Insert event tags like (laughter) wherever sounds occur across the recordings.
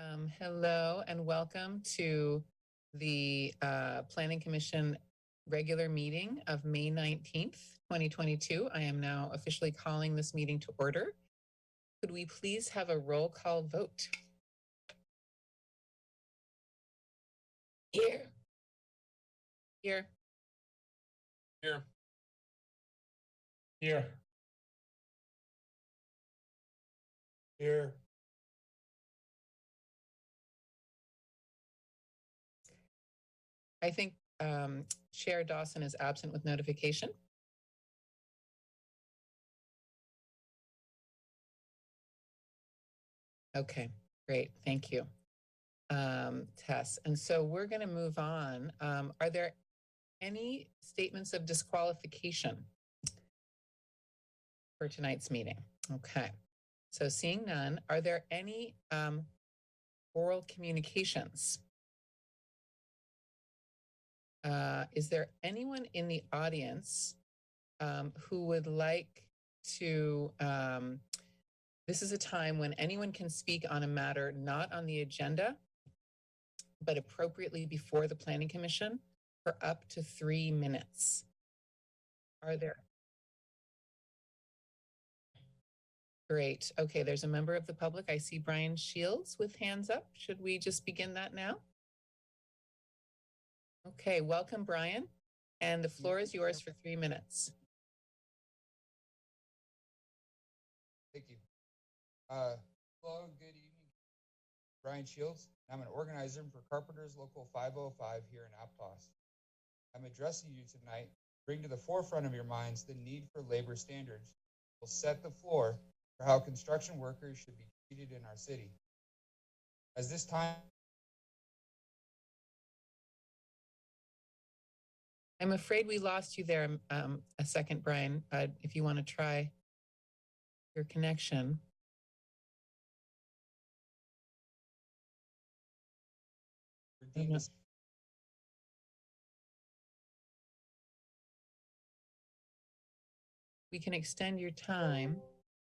Um, hello and welcome to the uh, Planning Commission regular meeting of May 19th, 2022. I am now officially calling this meeting to order. Could we please have a roll call vote? Here. Here. Here. Here. Here. I think um, Chair Dawson is absent with notification. Okay, great. Thank you, um, Tess. And so we're going to move on. Um, are there any statements of disqualification for tonight's meeting? Okay. So seeing none, are there any um, oral communications? Uh, is there anyone in the audience um, who would like to? Um, this is a time when anyone can speak on a matter not on the agenda, but appropriately before the Planning Commission for up to three minutes. Are there? Great. Okay, there's a member of the public. I see Brian Shields with hands up. Should we just begin that now? Okay, welcome, Brian. And the floor is yours for three minutes. Thank you. Uh, hello, good evening. Brian Shields. I'm an organizer for Carpenters Local 505 here in Aptos. I'm addressing you tonight, to bring to the forefront of your minds the need for labor standards will set the floor for how construction workers should be treated in our city. As this time I'm afraid we lost you there um, a second, Brian. Uh, if you want to try your connection. We can extend your time.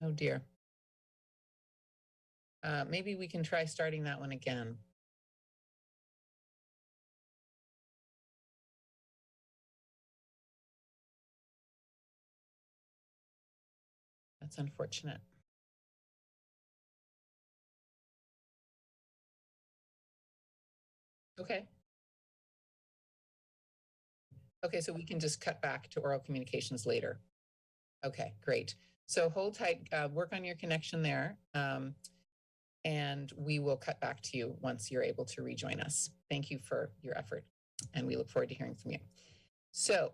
Oh dear. Uh, maybe we can try starting that one again. That's unfortunate. Okay. Okay, so we can just cut back to oral communications later. Okay, great. So hold tight, uh, work on your connection there. Um, and we will cut back to you once you're able to rejoin us. Thank you for your effort and we look forward to hearing from you. So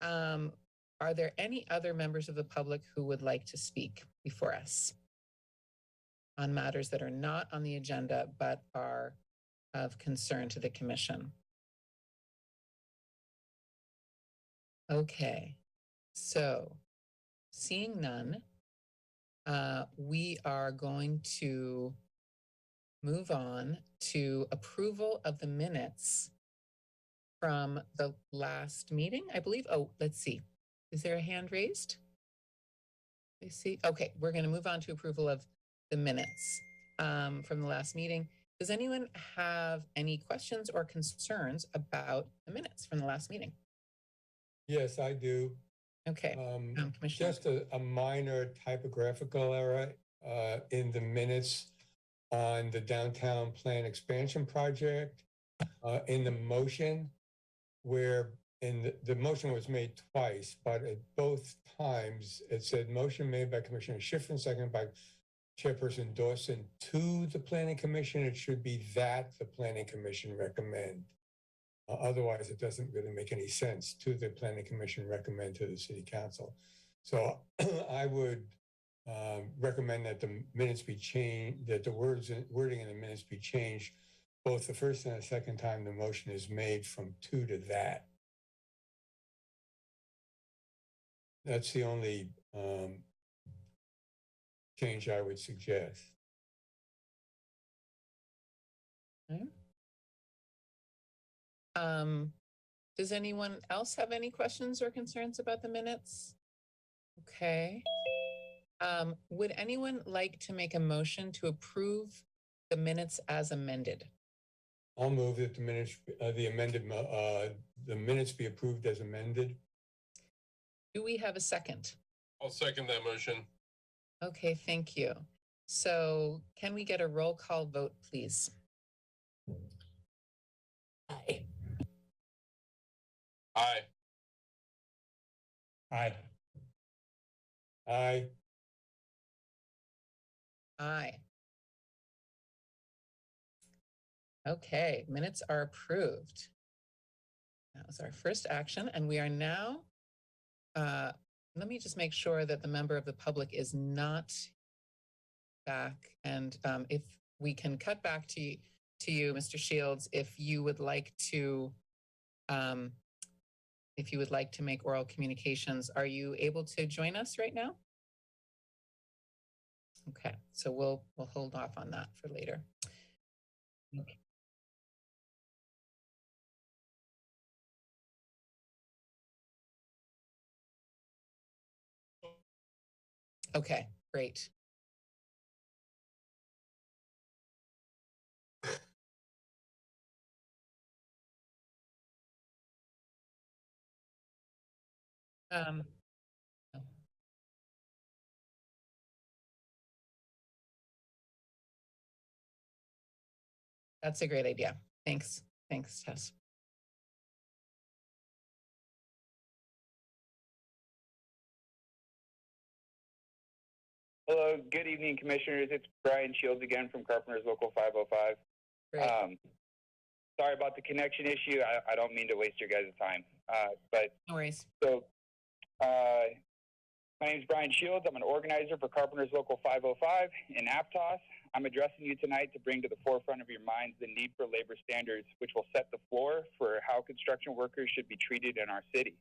um, are there any other members of the public who would like to speak before us on matters that are not on the agenda but are of concern to the commission? Okay, so seeing none, uh, we are going to move on to approval of the minutes from the last meeting, I believe. Oh, let's see. Is there a hand raised? I see. Okay, we're going to move on to approval of the minutes um, from the last meeting. Does anyone have any questions or concerns about the minutes from the last meeting? Yes, I do. Okay, Um, um, just a, a minor typographical error, uh, in the minutes on the downtown plan expansion project, uh, in the motion where in the, motion was made twice, but at both times it said motion made by Commissioner Schiffrin, second by Chairperson Dawson to the planning commission. It should be that the planning commission recommend. Uh, Otherwise, it doesn't really make any sense to the planning commission recommend to the city council. So (clears throat) I would um, recommend that the minutes be changed, that the words, wording in the minutes be changed, both the first and the second time the motion is made from to to that. That's the only um, change I would suggest. Um, does anyone else have any questions or concerns about the minutes? Okay. Um, would anyone like to make a motion to approve the minutes as amended. I'll move that the minutes, uh, the amended, uh, the minutes be approved as amended. Do we have a second? I'll second that motion. Okay, thank you. So can we get a roll call vote, please? Aye. Aye. Aye. Aye. Aye. Okay, minutes are approved. That was our first action, and we are now, uh, let me just make sure that the member of the public is not back. And um, if we can cut back to you, to you, Mr. Shields, if you would like to, um, if you would like to make oral communications, are you able to join us right now? Okay, so we'll, we'll hold off on that for later. Okay. Okay, great. Um, no. That's a great idea. Thanks. Thanks, Tess. Hello, good evening, Commissioners. It's Brian Shields again from Carpenter's Local 505. Great. Um, sorry about the connection issue. I, I don't mean to waste your guys' time. Uh, but No worries. so, uh, my name is Brian Shields. I'm an organizer for Carpenter's Local 505 in Aptos. I'm addressing you tonight to bring to the forefront of your minds the need for labor standards, which will set the floor for how construction workers should be treated in our city.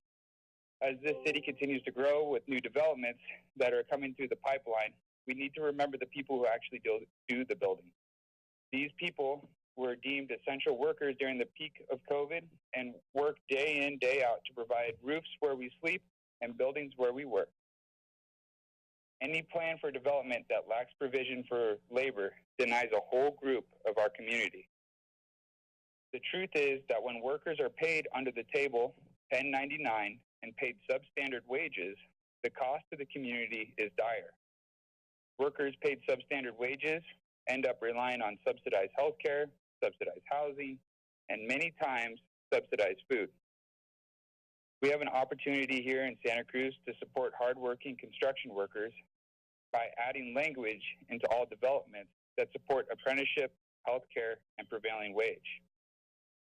As this city continues to grow with new developments that are coming through the pipeline, we need to remember the people who actually do, do the building. These people were deemed essential workers during the peak of COVID and work day in, day out to provide roofs where we sleep and buildings where we work. Any plan for development that lacks provision for labor denies a whole group of our community. The truth is that when workers are paid under the table 1099 and paid substandard wages, the cost to the community is dire. Workers paid substandard wages end up relying on subsidized healthcare, subsidized housing, and many times subsidized food. We have an opportunity here in Santa Cruz to support hardworking construction workers by adding language into all developments that support apprenticeship, healthcare, and prevailing wage.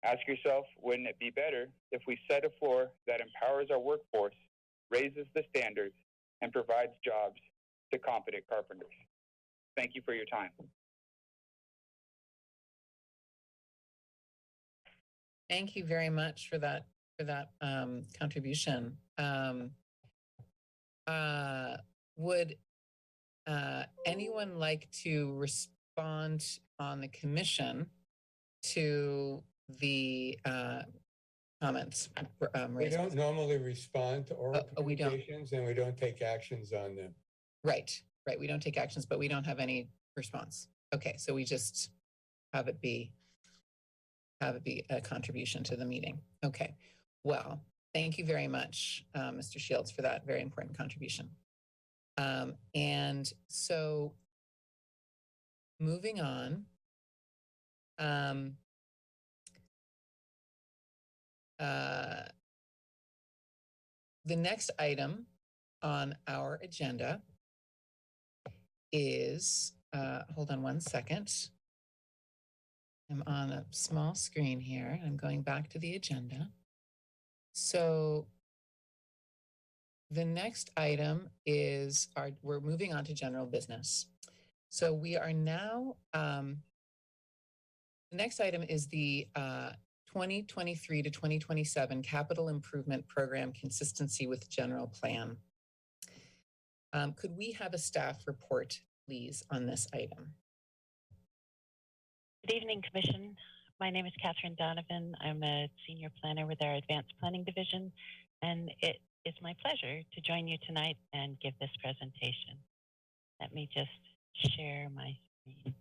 Ask yourself, wouldn't it be better if we set a floor that empowers our workforce, raises the standards, and provides jobs to competent carpenters? Thank you for your time. Thank you very much for that, for that um, contribution. Um, uh, would uh, anyone like to respond on the commission to the uh, comments um, We raised? don't normally respond to oral oh, we don't. communications and we don't take actions on them. Right, right. We don't take actions, but we don't have any response. Okay, so we just have it be, have it be a contribution to the meeting. Okay, well, thank you very much, uh, Mr. Shields, for that very important contribution. Um, and so moving on. Um, uh, the next item on our agenda is, uh, hold on one second. I'm on a small screen here. I'm going back to the agenda. So the next item is our, we're moving on to general business. So we are now, um, the next item is the, uh, 2023 to 2027 Capital Improvement Program Consistency with General Plan. Um, could we have a staff report, please, on this item? Good evening, Commission. My name is Catherine Donovan. I'm a senior planner with our Advanced Planning Division, and it is my pleasure to join you tonight and give this presentation. Let me just share my screen.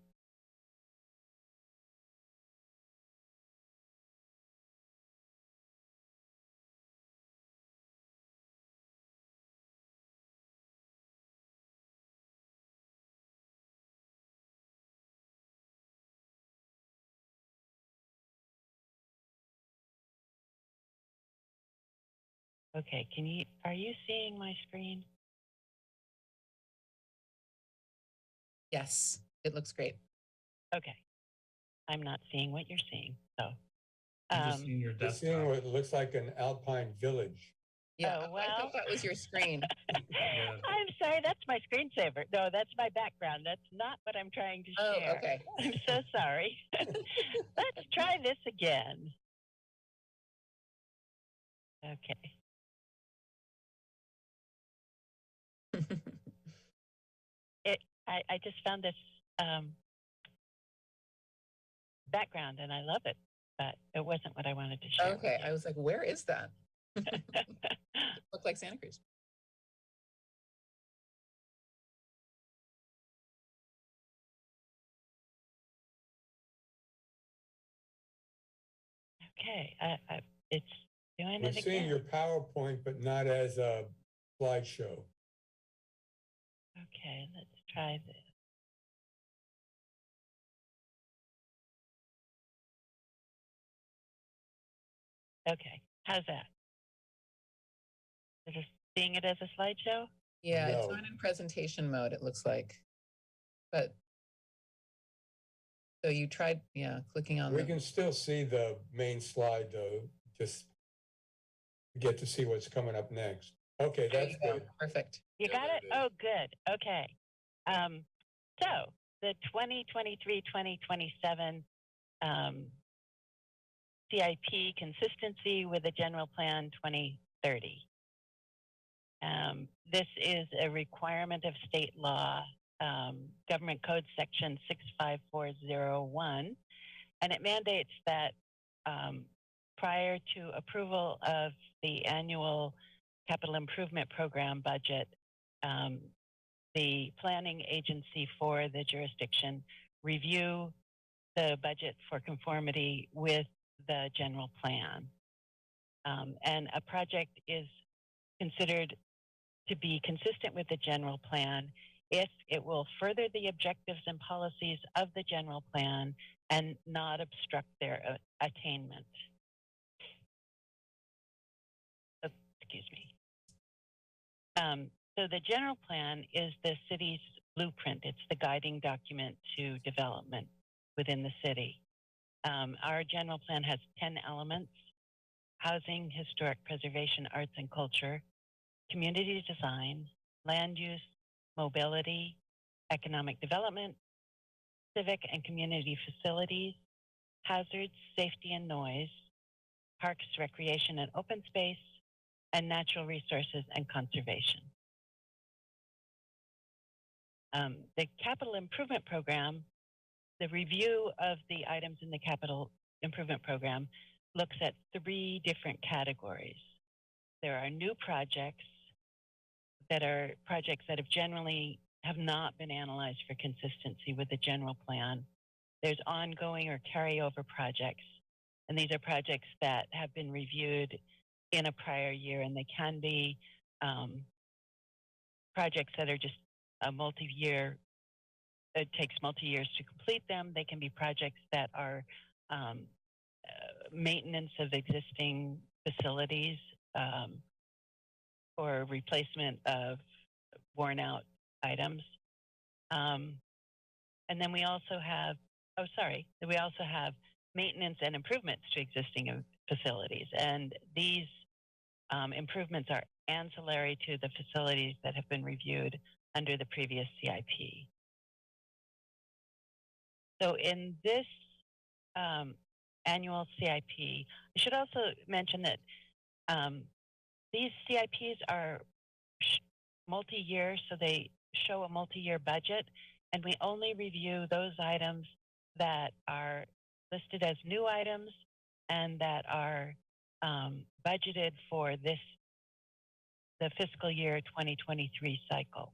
Okay, can you, are you seeing my screen? Yes, it looks great. Okay. I'm not seeing what you're seeing, so. I'm just Um, seeing your We're seeing desktop. what looks like an alpine village. Yeah, Oh, I well. thought that was your screen. (laughs) Yeah. (laughs) I'm sorry, that's my screensaver. No, that's my background. That's not what I'm trying to Oh, share. okay. (laughs) I'm so sorry. Let's try this again. Okay. (laughs) I, I just found this um, background and I love it, but it wasn't what I wanted to share. Okay. I was like, where is that? (laughs) Look like Santa Cruz. okay, I, I, it's doing We're it seeing your PowerPoint, but not as a slideshow. Okay, let's try this. Okay, how's that? Is it seeing it as a slideshow? Yeah, it's No. not in presentation mode, it looks like. But so you tried, yeah, clicking on We the, can still see the main slide though, just get to see what's coming up next. Okay, There that's go. good. perfect. You Yeah, got it? it is. Oh, good. Okay. Um, so the 2023-2027 um, CIP consistency with the general plan 2030. Um, this is a requirement of state law, um, Government Code Section 65401, and it mandates that um, prior to approval of the annual capital improvement program budget, um, the planning agency for the jurisdiction review the budget for conformity with the general plan. Um, and a project is considered to be consistent with the general plan if it will further the objectives and policies of the general plan and not obstruct their uh, attainment. Uh, excuse me. Um, so the general plan is the city's blueprint. It's the guiding document to development within the city. Um, our general plan has 10 elements, housing, historic preservation, arts and culture, community design, land use, mobility, economic development, civic and community facilities, hazards, safety and noise, parks, recreation and open space, and natural resources and conservation. Um, the capital improvement program, the review of the items in the capital improvement program looks at three different categories. There are new projects that are projects that have generally have not been analyzed for consistency with the general plan. There's ongoing or carryover projects, and these are projects that have been reviewed in a prior year, and they can be um, projects that are just a multi-year. It takes multi-years to complete them. They can be projects that are um, uh, maintenance of existing facilities um, or replacement of worn-out items. Um, and then we also have, oh, sorry, we also have maintenance and improvements to existing facilities. And these um, improvements are ancillary to the facilities that have been reviewed under the previous CIP. So in this um, annual CIP, I should also mention that um, these CIPs are multi-year, so they show a multi-year budget, and we only review those items that are listed as new items and that are um, budgeted for this the fiscal year 2023 cycle.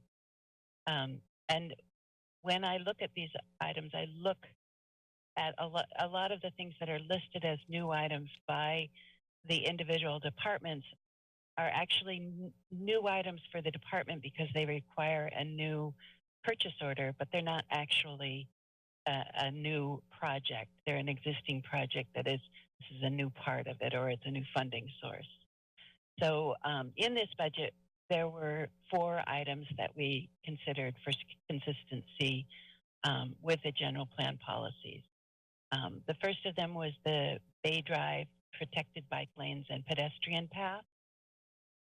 Um, and when I look at these items, I look at a, a lot of the things that are listed as new items by the individual departments are actually n- new items for the department because they require a new purchase order, but they're not actually a, a new project. They're an existing project that is this is a new part of it or it's a new funding source. So um, in this budget, there were four items that we considered for consistency um, with the general plan policies. Um, the first of them was the Bay Drive protected bike lanes and pedestrian path.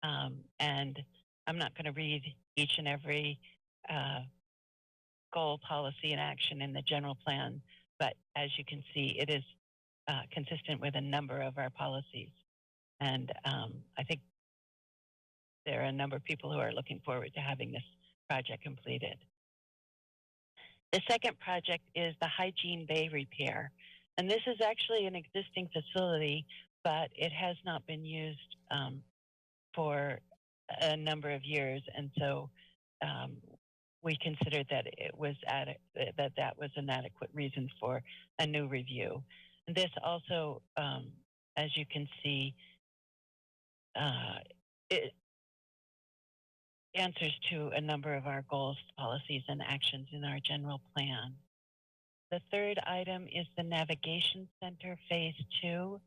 Um, and I'm not going to read each and every uh, goal, policy, and action in the general plan, but as you can see, it is uh, consistent with a number of our policies. And um, I think there are a number of people who are looking forward to having this project completed. The second project is the Hygiene Bay repair. And this is actually an existing facility, but it has not been used um, for a number of years. And so um, we considered that it was that that was an adequate reason for a new review. This also, um, as you can see, uh, it answers to a number of our goals, policies, and actions in our general plan. The third item is the Navigation Center Phase Two.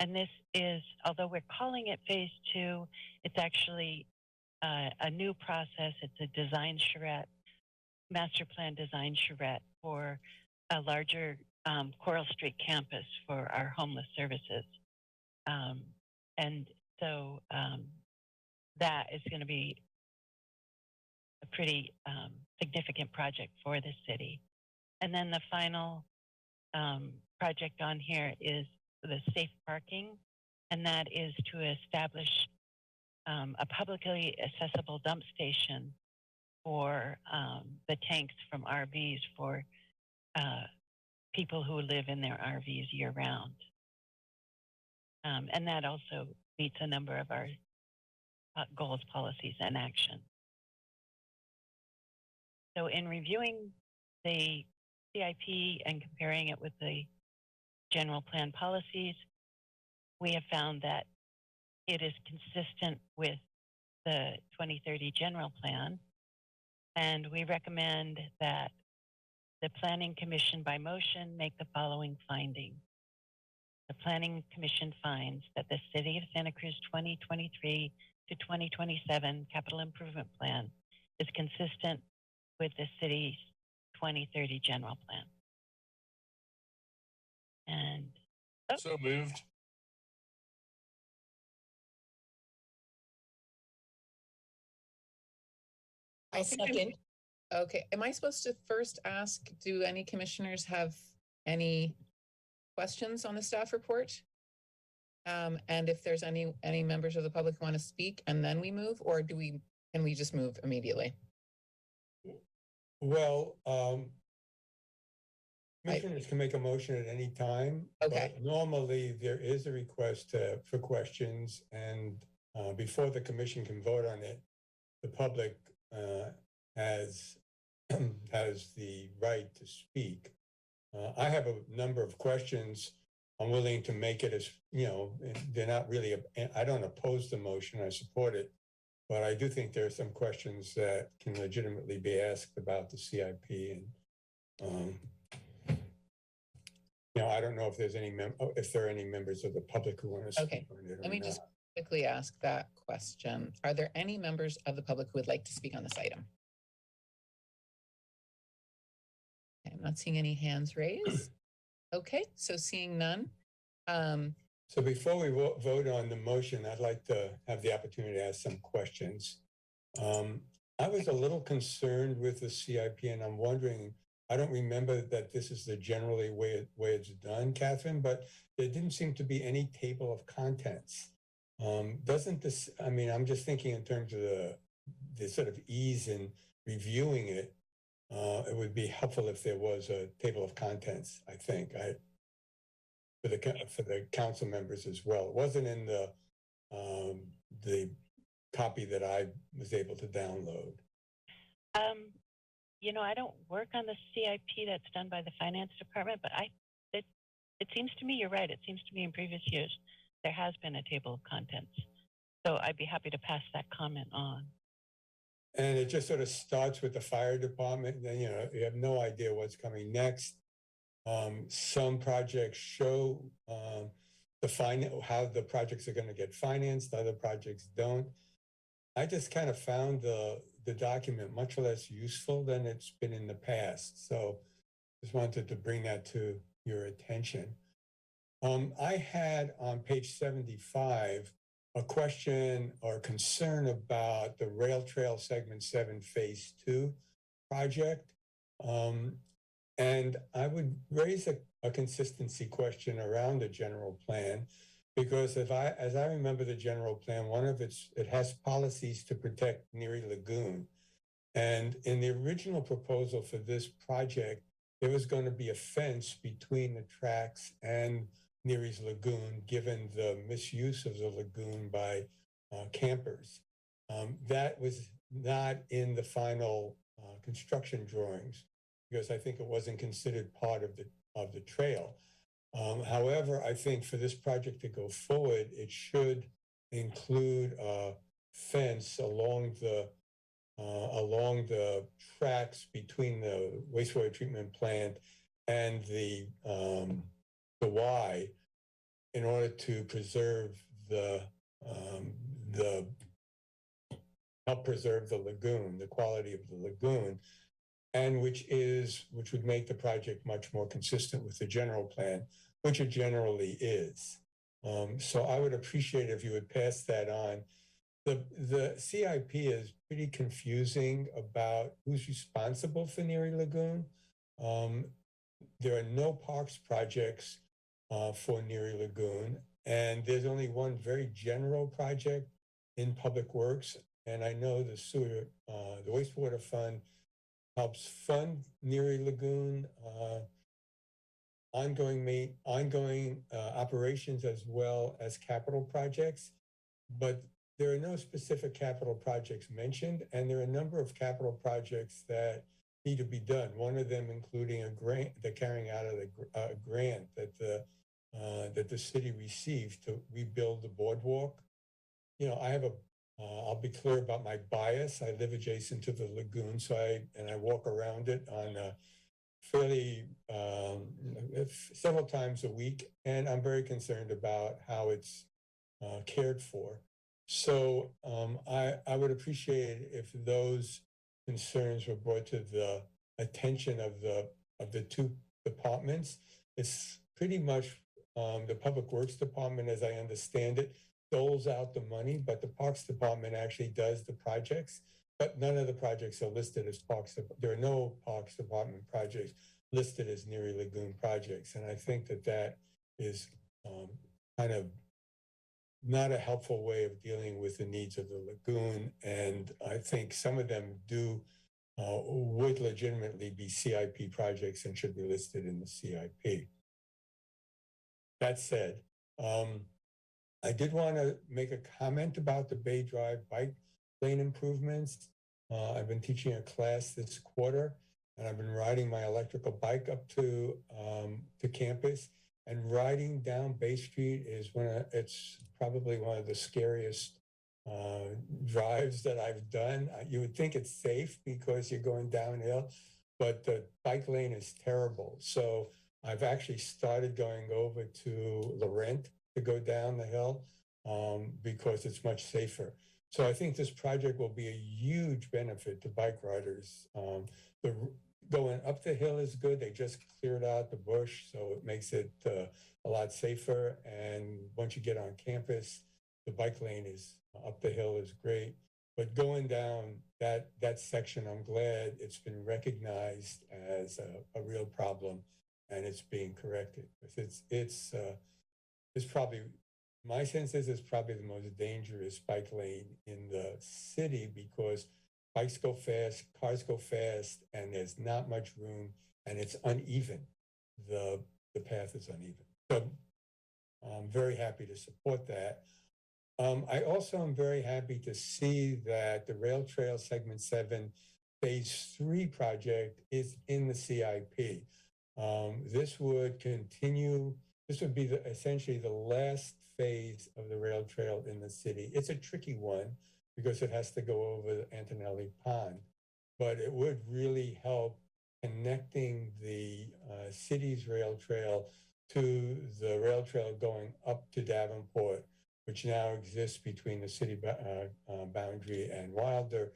And this is, although we're calling it Phase Two, it's actually uh, a new process. It's a design charrette, master plan design charrette for a larger um, Coral Street campus for our homeless services. Um, and so um, that is going to be a pretty um, significant project for the city. And then the final um, project on here is the safe parking, and that is to establish um, a publicly accessible dump station for the tanks from RVs for uh, people who live in their RVs year round. Um, and that also meets a number of our uh, goals, policies, and actions. So in reviewing the CIP and comparing it with the general plan policies, we have found that it is consistent with the 2030 general plan. And we recommend that the Planning Commission by motion make the following finding. The Planning Commission finds that the City of Santa Cruz 2023 to 2027 Capital Improvement Plan is consistent with the city's 2030 general plan. And Oh. So moved. I second. Okay, am I supposed to first ask, do any commissioners have any questions on the staff report? Um, and if there's any, any members of the public who want to speak and then we move, or do we, can we just move immediately? Well, um, I- commissioners can make a motion at any time. Okay. Normally, there is a request uh, for questions and uh, before the commission can vote on it, the public uh, has, (clears throat) has the right to speak. Uh, I have a number of questions. I'm willing to make it as, you know, they're not really, I don't oppose the motion, I support it. But I do think there are some questions that can legitimately be asked about the CIP and, um, you know, I don't know if there's any mem, oh, if there are any members of the public who want to Okay, speak on it or Let me just quickly ask that question. Are there any members of the public who would like to speak on this item? I'm not seeing any hands raised. Okay, so seeing none. Um, So before we vo- vote on the motion, I'd like to have the opportunity to ask some questions. Um, I was a little concerned with the CIP and I'm wondering, I don't remember that this is the generally way, it- way it's done, Catherine, but there didn't seem to be any table of contents. Um, doesn't this, I mean, I'm just thinking in terms of the, the sort of ease in reviewing it. Uh, it would be helpful if there was a table of contents, I think. I, for the, for the council members as well. It wasn't in the, um, the copy that I was able to download. Um, you know, I don't work on the CIP that's done by the finance department, but I, it, it seems to me, you're right. It seems to me in previous years, there has been a table of contents. So I'd be happy to pass that comment on. And it just sort of starts with the fire department, and then, you know, you have no idea what's coming next. Um, some projects show, um, the fin, how the projects are going to get financed, other projects don't. I just kind of found the, the document much less useful than it's been in the past. So just wanted to bring that to your attention. Um, I had on page 75 a question or concern about the Rail Trail Segment 7 Phase 2 project. Um, and I would raise a, a consistency question around the general plan because if I, as I remember the general plan, one of its, it has policies to protect Neary Lagoon. And in the original proposal for this project, there was going to be a fence between the tracks and Neary's Lagoon, given the misuse of the lagoon by uh, campers. Um, that was not in the final uh, construction drawings because I think it wasn't considered part of the of the trail. Um, however, I think for this project to go forward, it should include a fence along the uh, along the tracks between the wastewater treatment plant and the um, the Y in order to preserve the um, the help preserve the lagoon, the quality of the lagoon, and which is which would make the project much more consistent with the general plan, which it generally is. Um, so I would appreciate if you would pass that on. The the CIP is pretty confusing about who's responsible for Neary Lagoon. Um, there are no parks projects uh, for Neary Lagoon, and there's only one very general project in Public Works. And I know the sewer, uh, the wastewater fund helps fund Neary Lagoon, uh, ongoing ma- ongoing uh, operations as well as capital projects. But there are no specific capital projects mentioned, and there are a number of capital projects that need to be done. One of them including a grant, the carrying out of the uh, grant that the uh, that the city received to rebuild the boardwalk. You know, I have a uh, I'll be clear about my bias. I live adjacent to the lagoon, so I and I walk around it on a fairly um, several times a week, and I'm very concerned about how it's uh, cared for. So um, I I would appreciate it if those concerns were brought to the attention of the of the two departments. It's pretty much um, the Public Works Department, as I understand it, doles out the money, but the Parks Department actually does the projects. But none of the projects are listed as Parks. There are no Parks Department projects listed as Neary Lagoon projects, and I think that that is um, kind of not a helpful way of dealing with the needs of the lagoon. And I think some of them do uh, would legitimately be CIP projects and should be listed in the CIP. That said, um, I did want to make a comment about the Bay Drive bike lane improvements. Uh, I've been teaching a class this quarter, and I've been riding my electrical bike up to um, to campus. And riding down Bay Street is one of it's probably one of the scariest uh, drives that I've done. Uh, You would think it's safe because you're going downhill, but the bike lane is terrible. So I've actually started going over to Laurent to go down the hill um, because it's much safer. So I think this project will be a huge benefit to bike riders. Um, the going up the hill is good. They just cleared out the bush, so it makes it uh, a lot safer. And once you get on campus, the bike lane is up the hill is great. But going down that that section, I'm glad it's been recognized as a, a real problem and it's being corrected. It's it's uh, it's probably my sense is it's probably the most dangerous bike lane in the city because bikes go fast, cars go fast, and there's not much room, and it's uneven. The the path is uneven. So I'm very happy to support that. Um, I also am very happy to see that the Rail Trail Segment Seven Phase Three project is in the CIP. Um, this would continue, this would be the, essentially the last phase of the rail trail in the city. It's a tricky one because it has to go over Antonelli Pond, but it would really help connecting the uh, city's rail trail to the rail trail going up to Davenport, which now exists between the city uh, uh, boundary and Wilder.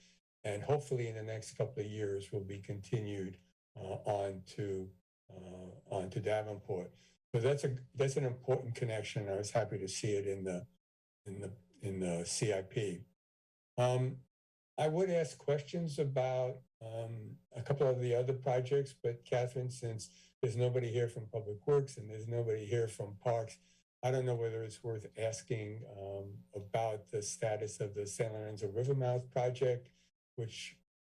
And hopefully in the next couple of years will be continued uh, on to uh, on to Davenport. So that's a that's an important connection. I was happy to see it in the in the in the CIP. Um, I would ask questions about um, a couple of the other projects, but Catherine, since there's nobody here from Public Works and there's nobody here from Parks, I don't know whether it's worth asking um, about the status of the San Lorenzo Rivermouth project, which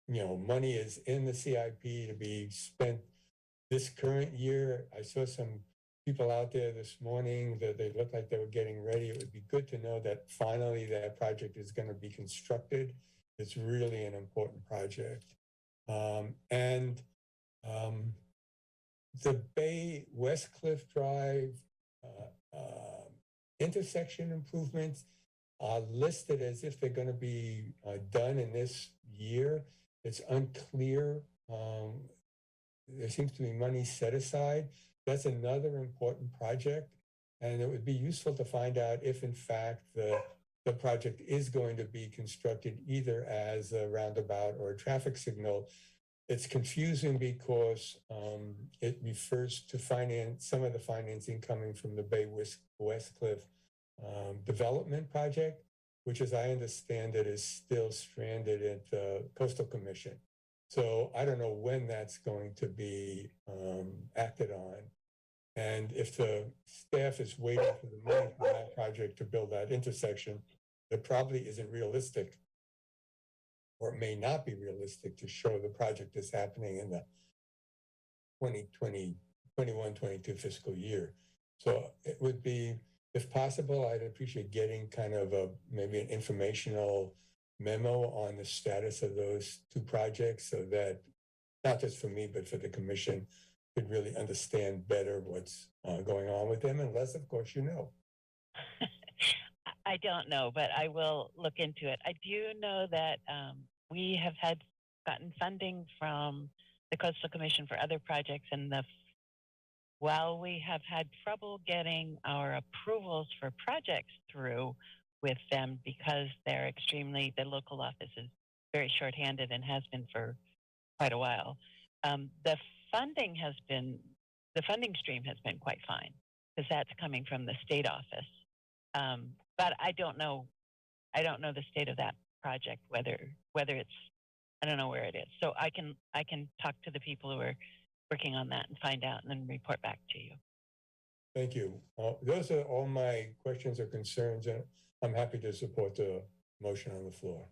you know money is in the CIP to be spent this current year. I saw some people out there this morning that they looked like they were getting ready. It would be good to know that finally that project is going to be constructed. It's really an important project. Um, and um, the Bay West Cliff Drive uh, uh, intersection improvements are listed as if they're going to be uh, done in this year. It's unclear. Um, there seems to be money set aside. That's another important project. And it would be useful to find out if, in fact, the, the project is going to be constructed either as a roundabout or a traffic signal. It's confusing because um, it refers to finance, some of the financing coming from the Bay West, Cliff um, Development Project, which, as I understand it, is still stranded at the Coastal Commission. So I don't know when that's going to be um, acted on. And if the staff is waiting for the money for that project to build that intersection, it probably isn't realistic or it may not be realistic to show the project is happening in the 2020, 21, 22 fiscal year. So it would be, if possible, I'd appreciate getting kind of a, maybe an informational memo on the status of those two projects so that not just for me, but for the commission could really understand better what's uh, going on with them, unless, of course, you know. (laughs) I don't know, but I will look into it. I do know that um, we have had gotten funding from the Coastal Commission for other projects, and the while we have had trouble getting our approvals for projects through with them because they're extremely the local office is very shorthanded and has been for quite a while. Um, the funding has been the funding stream has been quite fine because that's coming from the state office. Um, but I don't know, I don't know the state of that project whether whether it's I don't know where it is. So I can I can talk to the people who are working on that and find out and then report back to you. Thank you. Uh, Those are all my questions or concerns, and I'm happy to support the motion on the floor.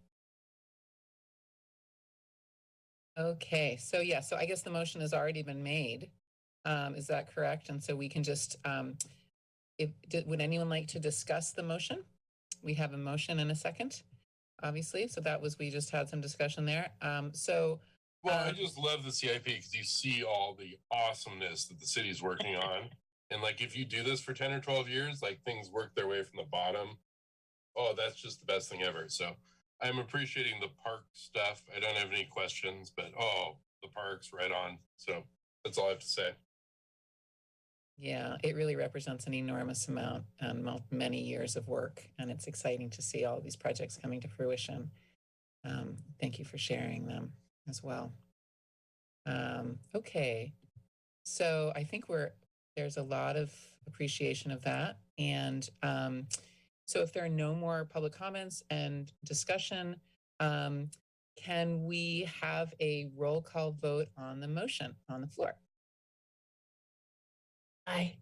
Okay, so yeah, so I guess the motion has already been made. Um, is that correct? And so we can just, um, if, did, would anyone like to discuss the motion? We have a motion and a second, obviously. So that was, we just had some discussion there. Um, so, Well, I Um, just love the CIP because you see all the awesomeness that the city's working (laughs) on. And like, if you do this for 10 or 12 years, like things work their way from the bottom. Oh, that's just the best thing ever. So I'm appreciating the park stuff. I don't have any questions, but oh, the parks right on. So that's all I have to say. yeah, it really represents an enormous amount and many years of work. And it's exciting to see all these projects coming to fruition. Um, thank you for sharing them as well. Um, okay, so I think we're, there's a lot of appreciation of that. And um, so if there are no more public comments and discussion, um, can we have a roll call vote on the motion on the floor? Aye.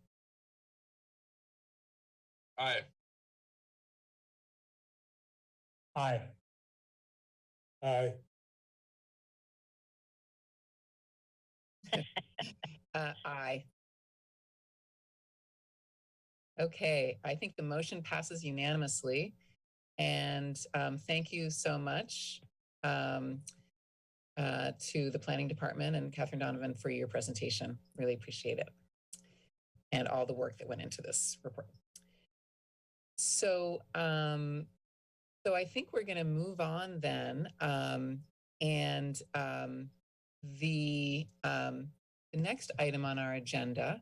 Aye. Aye. Aye. (laughs) Uh, aye. Okay, I think the motion passes unanimously. And um, thank you so much um, uh, to the planning department and Catherine Donovan for your presentation. Really appreciate it. And all the work that went into this report. So, um, so I think we're going to move on then. Um, and um, the, um, the next item on our agenda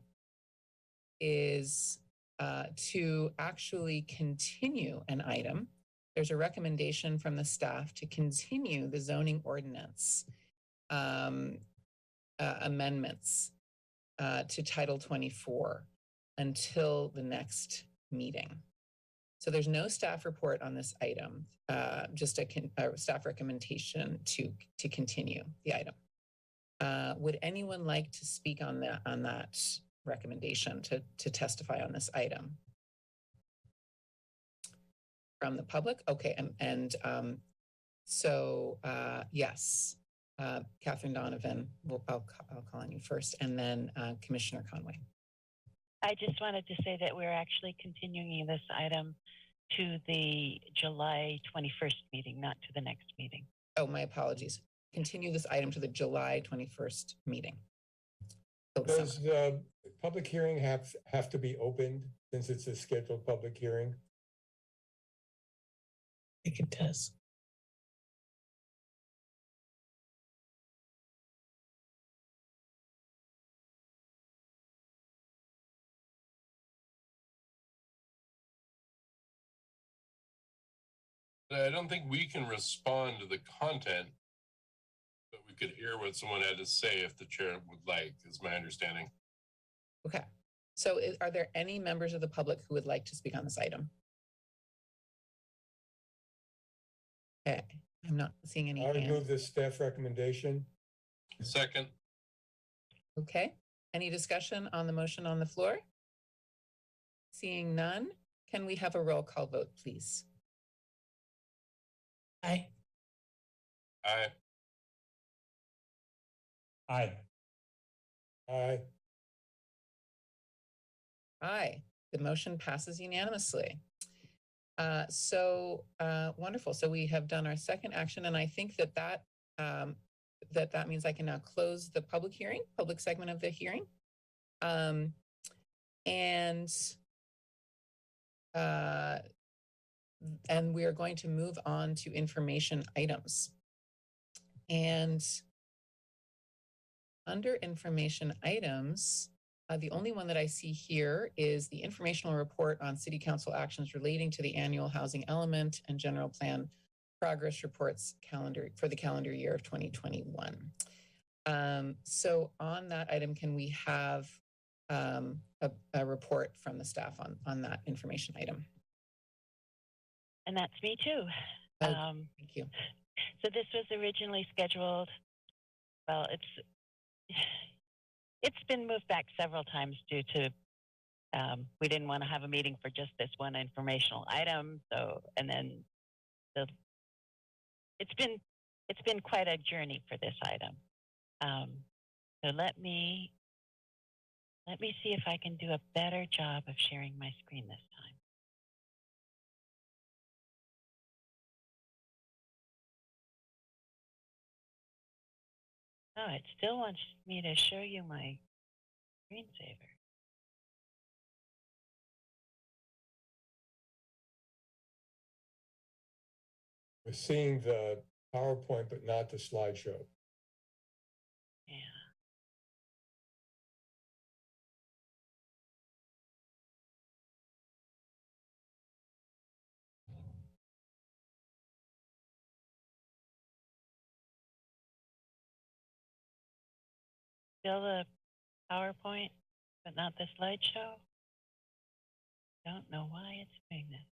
is uh, to actually continue an item. There's a recommendation from the staff to continue the zoning ordinance um, uh, amendments uh, to Title 24 until the next meeting. So there's no staff report on this item, uh, just a, a staff recommendation to, to continue the item. Uh, would anyone like to speak on that, on that recommendation to, to testify on this item? From the public? Okay, and, and, um, so, uh, yes, uh, Catherine Donovan, we'll, I'll, I'll call on you first, and then, uh, Commissioner Conway. I just wanted to say that we're actually continuing this item to the July 21st meeting, not to the next meeting. Oh, my apologies. Continue this item to the July 21st meeting. Does the public hearing have, have to be opened since it's a scheduled public hearing? I think it does. I don't think we can respond to the content, but we could hear what someone had to say if the chair would like, is my understanding. Okay. So i- are there any members of the public who would like to speak on this item? Okay, I'm not seeing any I would hands. move the staff recommendation. Second, Okay, any discussion on the motion on the floor? Seeing none, can we have a roll call vote, please? Aye. I, Aye. Aye. Aye, the motion passes unanimously. Uh, so, uh, wonderful. So we have done our second action and I think that that, um, that that means I can now close the public hearing, public segment of the hearing. Um, and, uh, and we are going to move on to information items. And under information items, uh, the only one that I see here is the informational report on city council actions relating to the annual housing element and general plan progress reports calendar for the calendar year of 2021. Um, so on that item, can we have um, a, a report from the staff on, on that information item? And that's me too. Oh. Um, Thank you. so this was originally scheduled, well, it's, it's been moved back several times due to, um, we didn't want to have a meeting for just this one informational item. So, and then the, it's been, it's been quite a journey for this item. Um, so let me, let me see if I can do a better job of sharing my screen this time. Oh, it still wants me to show you my screensaver. We're seeing the PowerPoint, but not the slideshow. Still the PowerPoint, but not the slideshow? Don't know why it's doing this.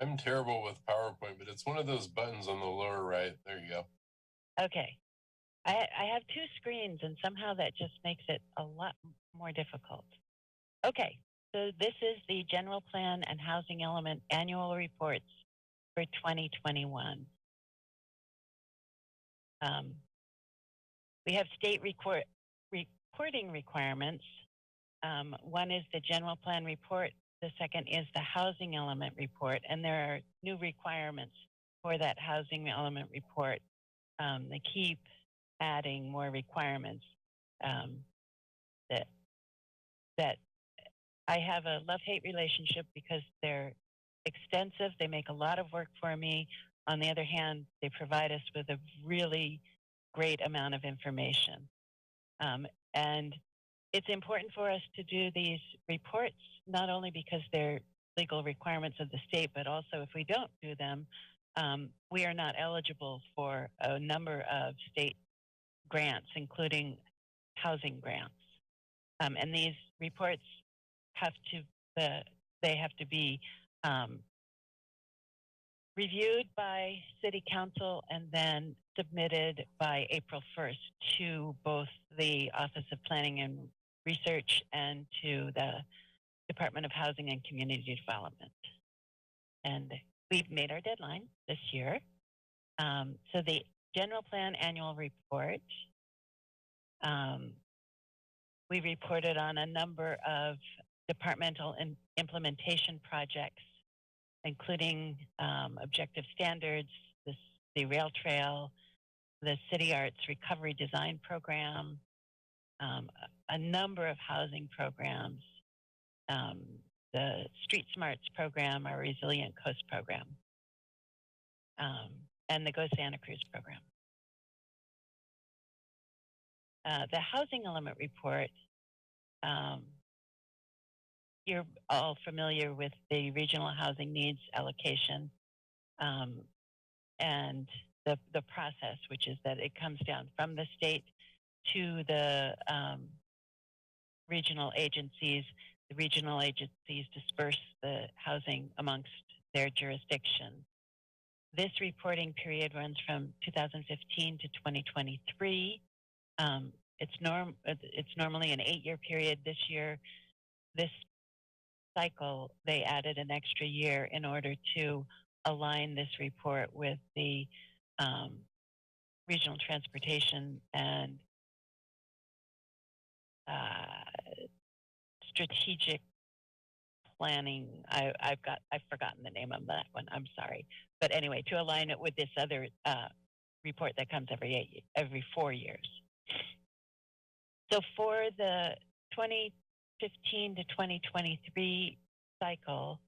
I'm terrible with PowerPoint, but it's one of those buttons on the lower right. There you go. Okay. I, I have two screens and somehow that just makes it a lot more difficult. Okay, so this is the general plan and housing element annual reports for 2021. Um, we have state record, reporting requirements. Um, one is the general plan report. The second is the housing element report, and there are new requirements for that housing element report. Um, they keep adding more requirements um, that that I have a love-hate relationship because they're extensive. They make a lot of work for me. On the other hand, they provide us with a really great amount of information. Um, and it's important for us to do these reports, not only because they're legal requirements of the state, but also if we don't do them, um, we are not eligible for a number of state grants, including housing grants. Um, and these reports have to, the, they have to be um, reviewed by city council and then submitted by April 1st to both the Office of Planning and Research and to the Department of Housing and Community Development. And we've made our deadline this year. Um, so the general plan annual report, um, we reported on a number of departmental implementation projects, including um, objective standards, the, the rail trail, the City Arts Recovery Design Program, um, a, a number of housing programs, um, the Street Smarts program, our Resilient Coast program, um, and the Go Santa Cruz program. Uh, the housing element report, um, you're all familiar with the regional housing needs allocation um, and the, the process, which is that it comes down from the state to the um, regional agencies. The regional agencies disperse the housing amongst their jurisdiction. This reporting period runs from 2015 to 2023. Um, it's norm. It's normally an eight-year period. This year, this cycle, they added an extra year in order to align this report with the um, regional transportation and uh, strategic planning. I, I've got I've forgotten the name of that one. I'm sorry, but anyway, to align it with this other uh, report that comes every eight every four years. So for the 2015 to 2023 cycle,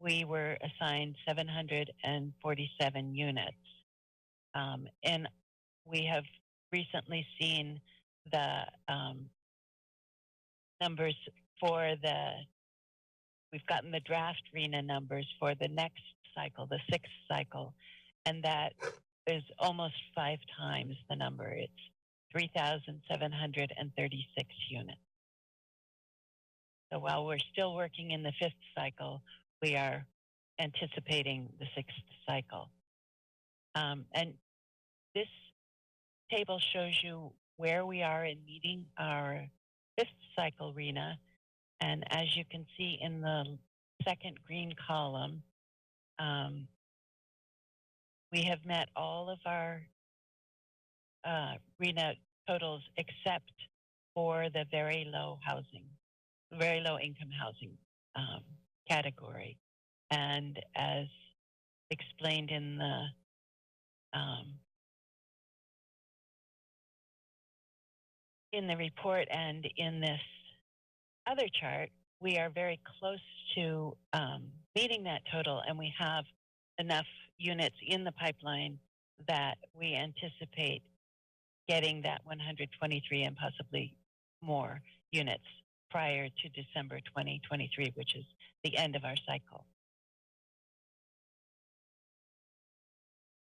we were assigned 747 units. Um, and we have recently seen the um, numbers for the, we've gotten the draft RHNA numbers for the next cycle, the sixth cycle, and that is almost five times the number. It's 3,736 units. So while we're still working in the fifth cycle, we are anticipating the sixth cycle. Um, and this table shows you where we are in meeting our fifth cycle RHNA. And as you can see in the second green column, um, we have met all of our uh, RHNA totals except for the very low housing, very low income housing um, category. And as explained in the um, in the report and in this other chart, we are very close to um, meeting that total, and we have enough units in the pipeline that we anticipate getting that 123 and possibly more units prior to December 2023, which is the end of our cycle.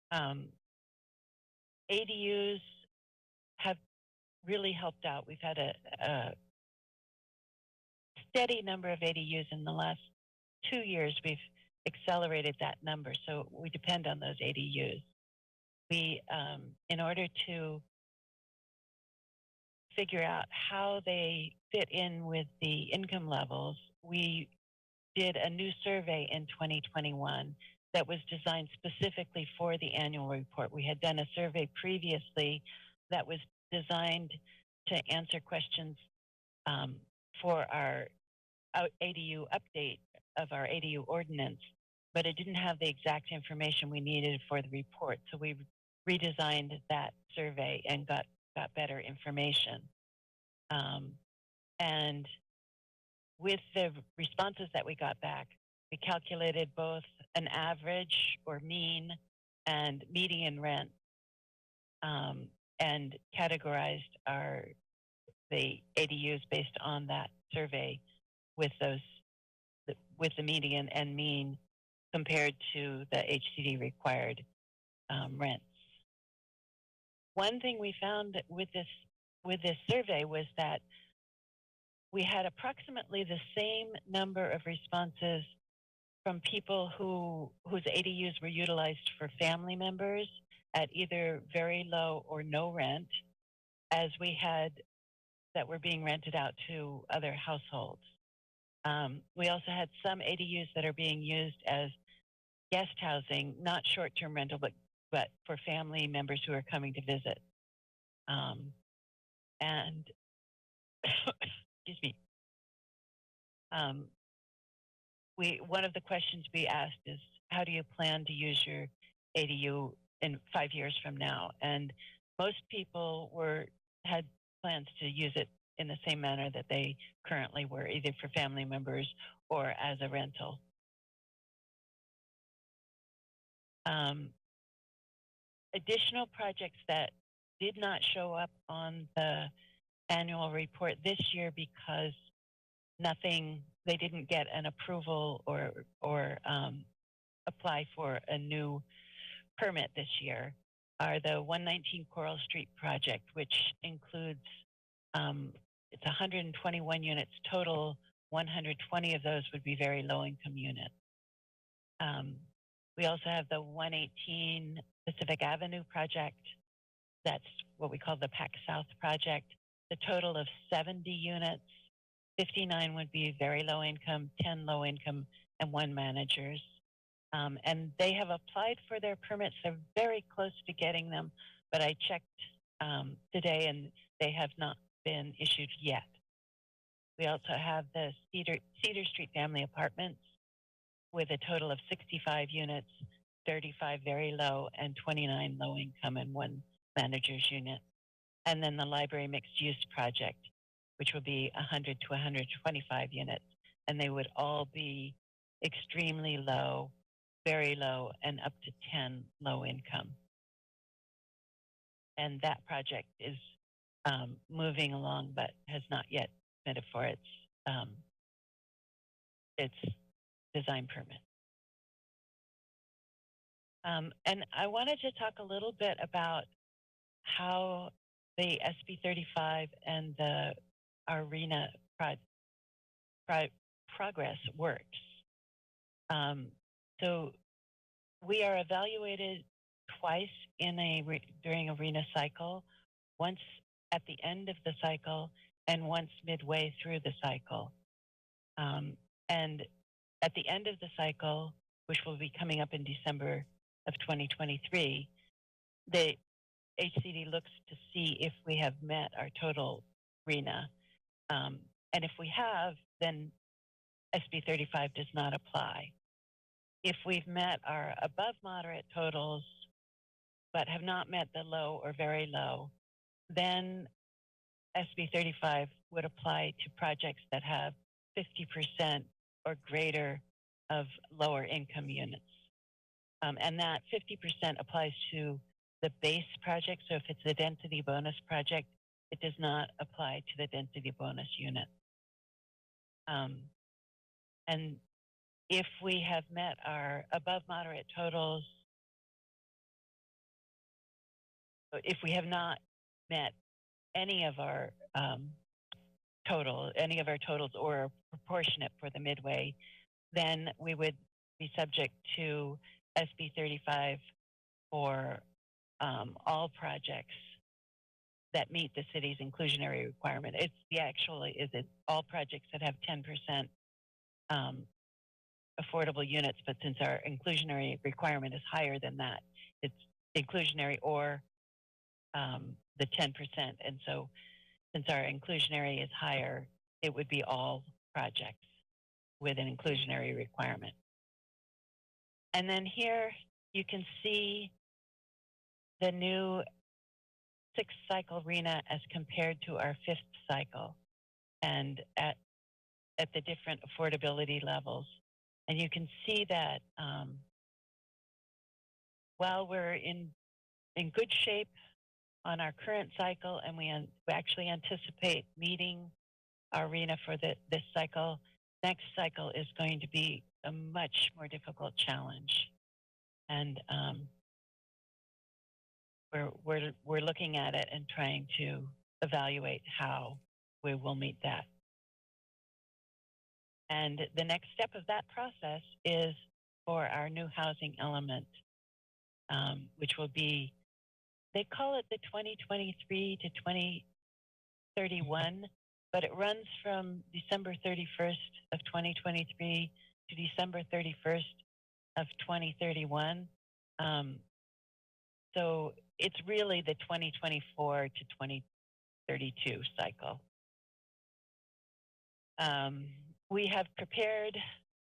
Um, ADUs have really helped out. We've had a, a steady number of ADUs in the last two years. We've accelerated that number, so we depend on those ADUs. We, um, in order to figure out how they fit in with the income levels, we did a new survey in 2021 that was designed specifically for the annual report. We had done a survey previously that was designed to answer questions um, for our ADU update of our ADU ordinance, but it didn't have the exact information we needed for the report. So we redesigned that survey and got, got better information. Um, and with the responses that we got back, we calculated both an average or mean and median rent um, and categorized our the ADUs based on that survey with those with the median and mean compared to the HCD required um, rents. One thing we found with this with this survey was that we had approximately the same number of responses from people who whose ADUs were utilized for family members at either very low or no rent as we had that were being rented out to other households. Um, we also had some ADUs that are being used as guest housing, not short-term rental, but but for family members who are coming to visit. Um, and (coughs) excuse me. Um, we one of the questions we asked is, how do you plan to use your ADU in five years from now? And most people were had plans to use it in the same manner that they currently were, either for family members or as a rental. Um, additional projects that did not show up on the annual report this year because nothing, they didn't get an approval or, or um, apply for a new permit this year are the 119 Coral Street project, which includes um, it's 121 units total. 120 of those would be very low income units. Um, we also have the 118 Pacific Avenue project. That's what we call the PAC South project. The total of 70 units. 59 would be very low income, 10 low income, and one managers. Um, and they have applied for their permits. They're very close to getting them, but I checked um, today and they have not been issued yet. We also have the Cedar, Cedar Street Family Apartments with a total of 65 units, 35 very low, and 29 low income, and one manager's unit. And then the Library Mixed Use Project, which will be 100 to 125 units, and they would all be extremely low, very low, and up to 10 low income. And that project is um, moving along, but has not yet submitted for its um, its design permit. Um, and I wanted to talk a little bit about how the SB 35 and the ARENA pro- pro- progress works. Um, so we are evaluated twice in a re- during ARENA cycle, once at the end of the cycle and once midway through the cycle. Um, and at the end of the cycle, which will be coming up in December of 2023, the HCD looks to see if we have met our total RHNA. Um, and if we have, then SB 35 does not apply. If we've met our above moderate totals, but have not met the low or very low, then SB 35 would apply to projects that have 50% or greater of lower income units. Um, and that 50% applies to the base project. So if it's a density bonus project, it does not apply to the density bonus unit. Um, and if we have met our above moderate totals, if we have not met any of our um, total, any of our totals or proportionate for the midway, then we would be subject to SB 35 for um, all projects that meet the city's inclusionary requirement. It's the actually is it all projects that have 10% um, affordable units, but since our inclusionary requirement is higher than that, it's inclusionary or um, the 10%. And so since our inclusionary is higher, it would be all projects with an inclusionary requirement. And then here you can see the new sixth cycle RHNA as compared to our fifth cycle and at, at the different affordability levels. And you can see that um, while we're in, in good shape on our current cycle, and we, actually anticipate meeting our arena for the, this cycle. Next cycle is going to be a much more difficult challenge, and um, we're we're we're looking at it and trying to evaluate how we will meet that. And the next step of that process is for our new housing element, um, which will be, they call it the 2023 to 2031, but it runs from December 31st of 2023 to December 31st of 2031. Um, so it's really the 2024 to 2032 cycle. Um, we have prepared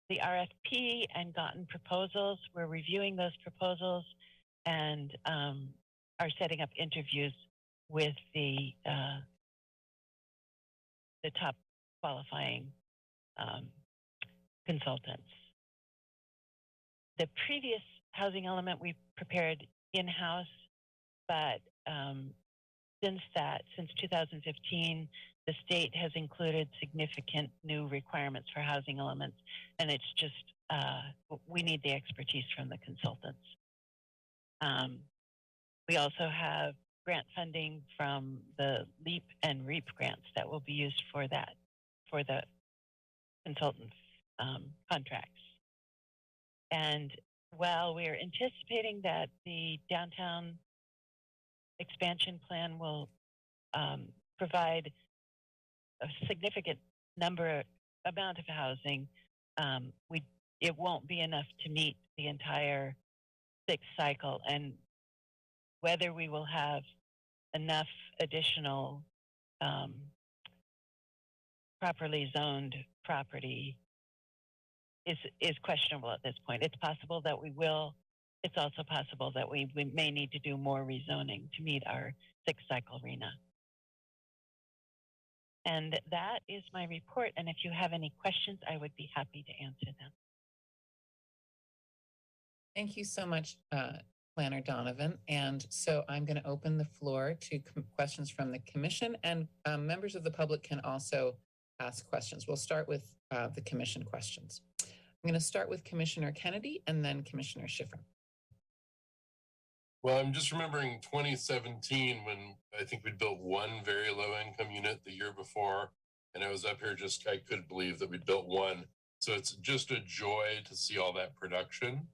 the RFP and gotten proposals. We're reviewing those proposals and um, are setting up interviews with the uh, the top qualifying um, consultants. The previous housing element we prepared in-house, but um, since that, since 2015, the state has included significant new requirements for housing elements, and it's just uh, we need the expertise from the consultants. Um, we also have grant funding from the LEAP and REAP grants that will be used for that, for the consultants um, contracts. And while we are anticipating that the downtown expansion plan will um, provide a significant number amount of housing, um, we it won't be enough to meet the entire sixth cycle, and whether we will have enough additional um, properly zoned property is is questionable at this point. It's possible that we will. It's also possible that we, we may need to do more rezoning to meet our sixth cycle RHNA. And that is my report. And if you have any questions, I would be happy to answer them. Thank you so much, uh, Planner Donovan. And so I'm going to open the floor to questions from the commission and um, members of the public can also ask questions. We'll start with uh, the commission questions. I'm going to start with Commissioner Kennedy and then Commissioner Schiffrin. Well, I'm just remembering 2017 when I think we built one very low income unit the year before. And I was up here just, I couldn't believe that we built one. So it's just a joy to see all that production.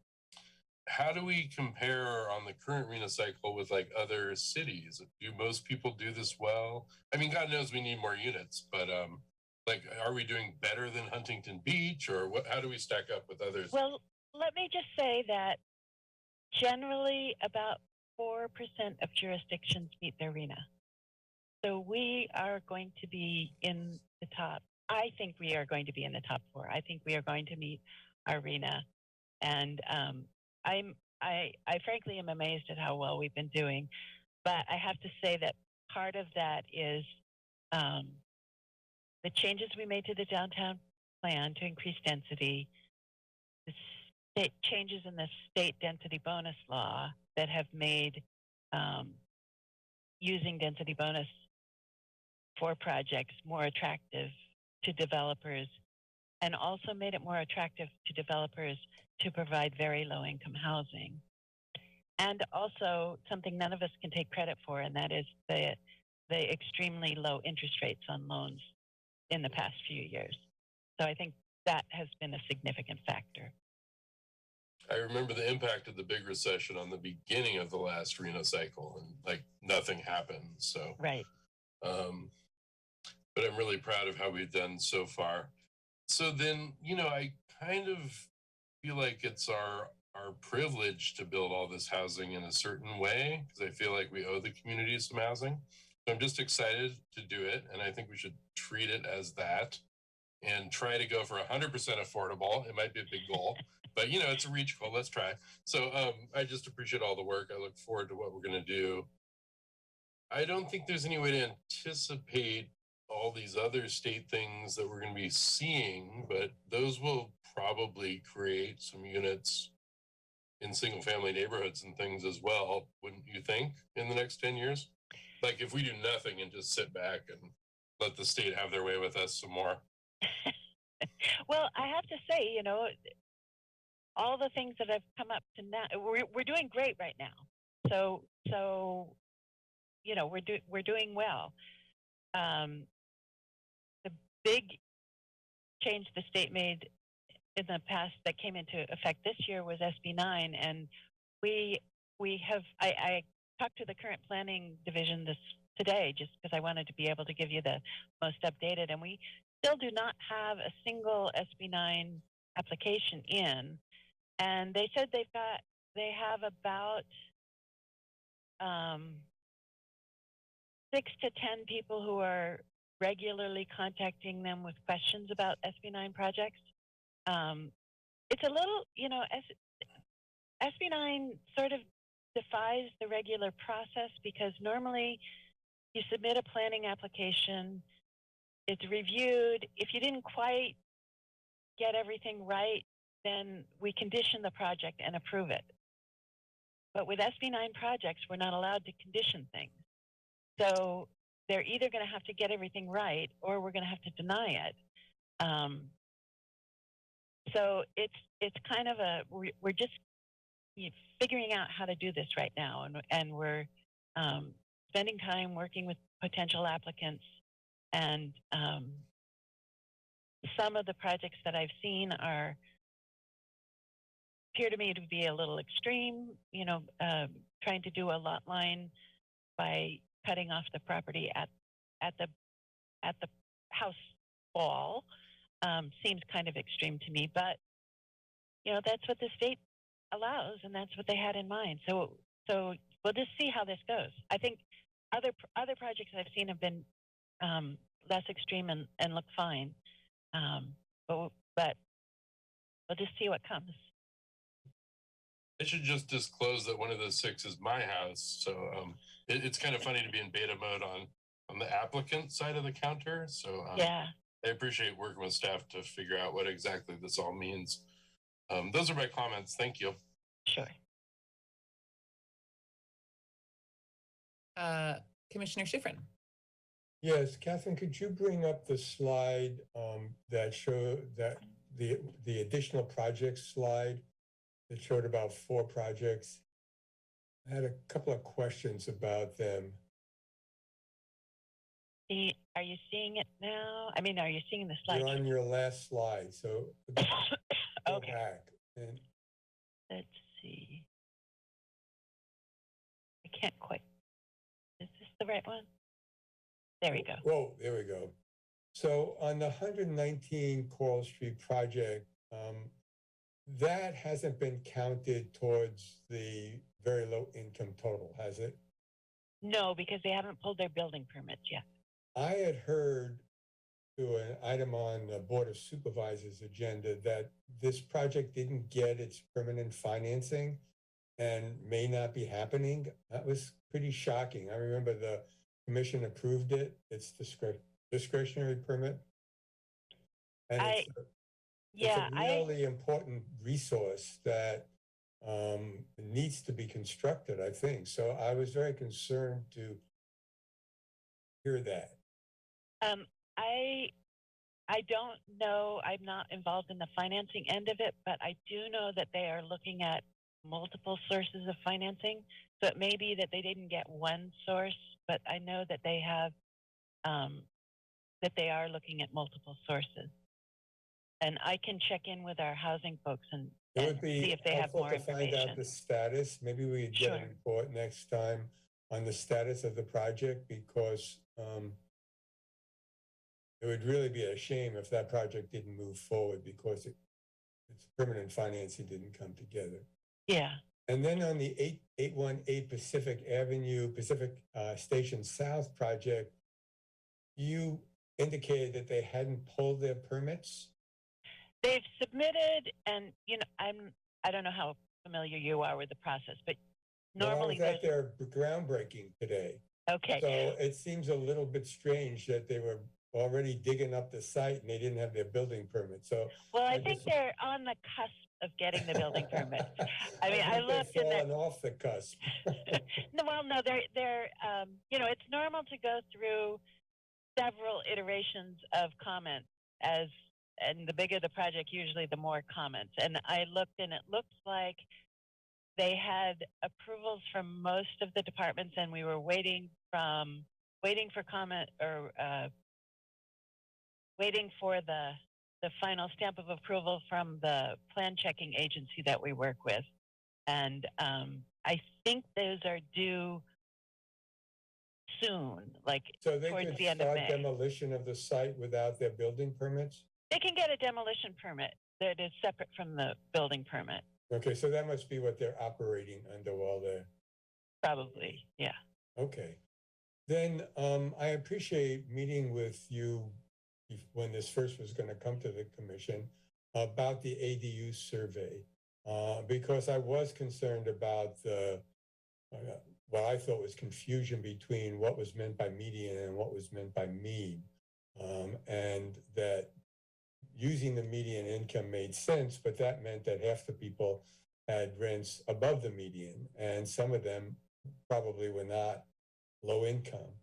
How do we compare on the current arena cycle with like other cities? Do most people do this well? I mean, God knows we need more units, but um, like, are we doing better than Huntington Beach or what, how do we stack up with others? Well, let me just say that generally about 4% of jurisdictions meet the arena, So we are going to be in the top. I think we are going to be in the top four. I think we are going to meet our RHNA. And um, I'm, I, I frankly am amazed at how well we've been doing. But I have to say that part of that is um, the changes we made to the downtown plan to increase density, the state changes in the state density bonus law that have made um, using density bonus for projects more attractive to developers and also made it more attractive to developers to provide very low income housing. And also something none of us can take credit for, and that is the, the extremely low interest rates on loans in the past few years. So I think that has been a significant factor. I remember the impact of the big recession on the beginning of the last RHNA cycle and like nothing happened. So, Right. um, but I'm really proud of how we've done so far. So then, you know, I kind of feel like it's our our privilege to build all this housing in a certain way because I feel like we owe the community some housing. So I'm just excited to do it, and I think we should treat it as that and try to go for 100% affordable. It might be a big goal, but you know, it's a reach goal. Let's try. So um, I just appreciate all the work. I look forward to what we're going to do. I don't think there's any way to anticipate all these other state things that we're going to be seeing, but those will probably create some units in single family neighborhoods and things as well, wouldn't you think, in the next 10 years? like if we do nothing and just sit back and let the state have their way with us some more. (laughs) well, I have to say, you know, all the things that have come up to now, we're we're doing great right now. So so, you know, we're doing we're doing well. Um, big change the state made in the past that came into effect this year was SB nine, and we we have I, I talked to the current planning division this today just because I wanted to be able to give you the most updated, and we still do not have a single SB9 application in. And they said they've got, they have about um, six to 10 people who are regularly contacting them with questions about SB9 projects. Um, it's a little, you know, S- SB9 sort of defies the regular process because normally you submit a planning application it's reviewed. If you didn't quite get everything right, then we condition the project and approve it. But with SB9 projects, we're not allowed to condition things. So they're either going to have to get everything right or we're going to have to deny it. Um, so it's it's kind of a we're, just figuring out how to do this right now, and and we're um, spending time working with potential applicants and um, some of the projects that I've seen are appear to me to be a little extreme. You know, um, trying to do a lot line by cutting off the property at at the at the house wall um, seems kind of extreme to me. But you know, that's what the state allows, and that's what they had in mind. So so we'll just see how this goes. I think other other projects I've seen have been um, less extreme and, and look fine. Um, but, but we'll just see what comes. I should just disclose that one of those six is my house. So um, it, it's kind of funny to be in beta mode on on the applicant side of the counter. So um, Yeah. I appreciate working with staff to figure out what exactly this all means. Um, those are my comments. Thank you. Sure. Uh, Commissioner Schiffrin. Yes, Catherine, could you bring up the slide um, that show that the the additional projects slide that showed about four projects? I had a couple of questions about them. See- Are you seeing it now? I mean, are you seeing the slide? You're on your last slide, so (coughs) go okay. back. And Let's see. I can't quite. Is this the right one? There we go. Whoa, there we go. So on the 119 Coral Street project, um, that hasn't been counted towards the very low income total, has it? No, because they haven't pulled their building permits yet. I had heard through an item on the Board of Supervisors agenda that this project didn't get its permanent financing and may not be happening. That was pretty shocking. I remember the commission approved it. It's discre- discretionary permit. And I- it's, Yeah, it's a really important resource that um, needs to be constructed, I think. So I was very concerned to hear that. Um, I I don't know. I'm not involved in the financing end of it, but I do know that they are looking at multiple sources of financing. So it may be that they didn't get one source, but I know that they have um, that they are looking at multiple sources. And I can check in with our housing folks and, It and would be see if they have helpful more to find out the status. Maybe we could get a Sure. report next time on the status of the project because um, it would really be a shame if that project didn't move forward because it, its permanent financing didn't come together. Yeah. And then on the eight, eight one eight Pacific Avenue, Pacific uh, Station South project, you indicated that they hadn't pulled their permits. They've submitted, and you know, I'm I don't know how familiar you are with the process, but Well, normally I was at their groundbreaking today. okay. So it seems a little bit strange that they were already digging up the site and they didn't have their building permit. So Well, I I think just- they're on the cusp of getting the building permit. (laughs) I mean, I they've looked and they're- fallen off the cusp. (laughs) (laughs) no, well, no, they're they're um, you know, it's normal to go through several iterations of comments as and the bigger the project, usually the more comments. And I looked and it looks like they had approvals from most of the departments and we were waiting from waiting for comment or uh, waiting for the the final stamp of approval from the plan checking agency that we work with. And um, I think those are due soon, like So they towards the end of start May. demolition of the site without their building permits? They can get a demolition permit that is separate from the building permit, Okay, so that must be what they're operating under while they're, probably. Yeah. okay. Then, um, I appreciate meeting with you when this first was gonna come to the commission about the ADU survey. Uh, because I was concerned about the, uh, what I thought was confusion between what was meant by median and what was meant by mean. Um, and that using the median income made sense, but that meant that half the people had rents above the median, and some of them probably were not low income,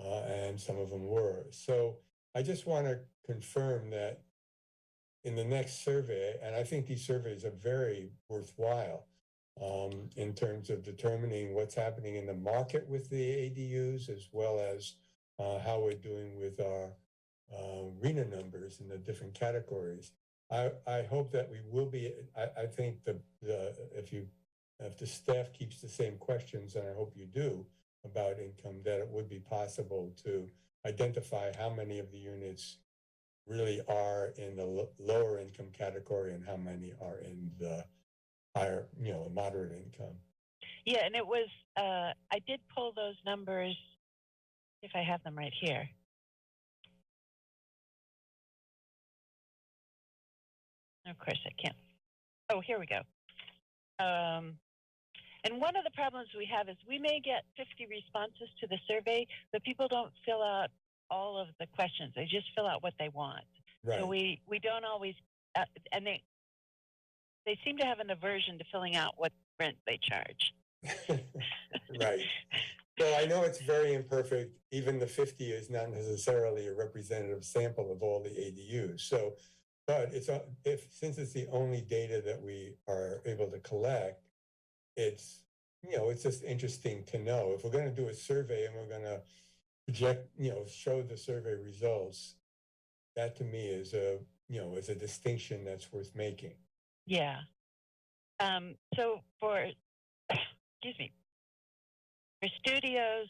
uh, and some of them were. So I just want to confirm that in the next survey, and I think these surveys are very worthwhile um, in terms of determining what's happening in the market with the ADUs, as well as uh, how we're doing with our uh, RHNA numbers in the different categories. I, I hope that we will be, I, I think the, the, if you, if the staff keeps the same questions, and I hope you do, about income, that it would be possible to identify how many of the units really are in the lo- lower income category and how many are in the higher, you know, moderate income. Yeah, and it was, uh, I did pull those numbers, if I have them right here. Of course, I can't. Oh, here we go. Um, and one of the problems we have is we may get 50 responses to the survey, but people don't fill out all of the questions. They just fill out what they want. Right. So we, we don't always, uh, and they, they seem to have an aversion to filling out what rent they charge. (laughs) Right. So I know it's very imperfect. Even the fifty is not necessarily a representative sample of all the ADUs. So, but it's, a- if, since it's the only data that we are able to collect, it's, you know, it's just interesting to know. If we're gonna do a survey and we're gonna project, you know, show the survey results, that to me is a, you know, is a distinction that's worth making. Yeah. Um, so for, excuse me, for studios,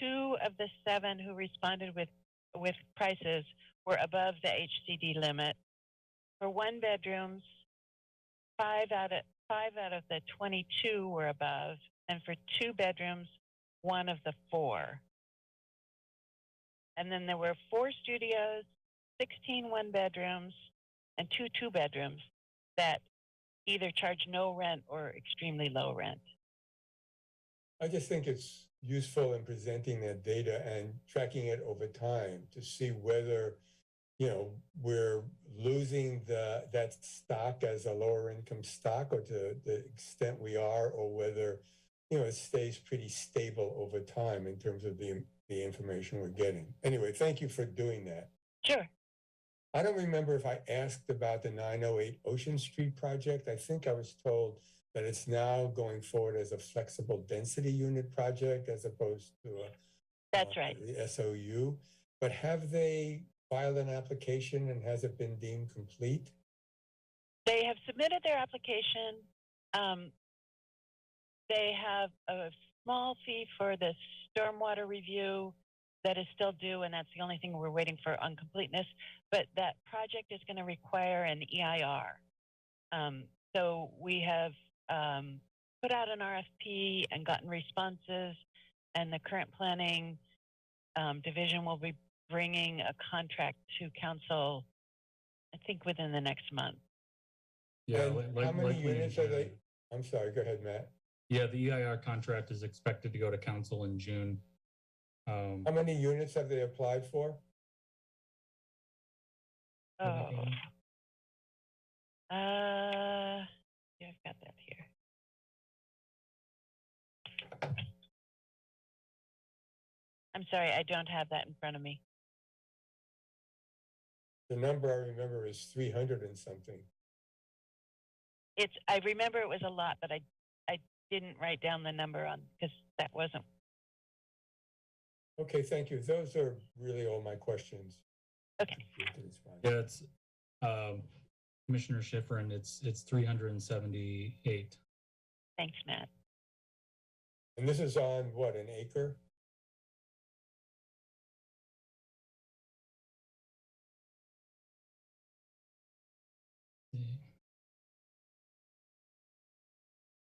two of the seven who responded with, with prices were above the HCD limit. For one bedrooms, five out of, five out of the 22 were above, and for two bedrooms, one of the four. And then there were four studios, 16 one bedrooms, and two two bedrooms that either charge no rent or extremely low rent. I just think it's useful in presenting that data and tracking it over time to see whether, you know, we're losing the, that stock as a lower income stock or to the extent we are, or whether, you know, it stays pretty stable over time in terms of the, the information we're getting. Anyway, thank you for doing that. Sure. I don't remember if I asked about the 908 Ocean Street project. I think I was told that it's now going forward as a flexible density unit project as opposed to a. That's uh, right. The SOU. But have they filed an application and has it been deemed complete? They have submitted their application. Um, they have a small fee for the stormwater review that is still due, and that's the only thing we're waiting for on completeness. But that project is going to require an EIR. Um, so we have um, put out an RFP and gotten responses, and the current planning um, division will be bringing a contract to council, I think within the next month. Yeah. And li- how like- many likely in units are they? I'm sorry, go ahead, Matt. Yeah, the EIR contract is expected to go to council in June. Um, How many units have they applied for? Oh. Uh, yeah, I've got that here. I'm sorry, I don't have that in front of me. The number I remember is three hundred and something. It's, I remember it was a lot, but I, I didn't write down the number on, because that wasn't, Okay, thank you. Those are really all my questions. Okay. Yeah, it's, um, Commissioner Schiffrin, it's, it's three hundred and seventy-eight. thanks, Matt. And this is on what, an acre?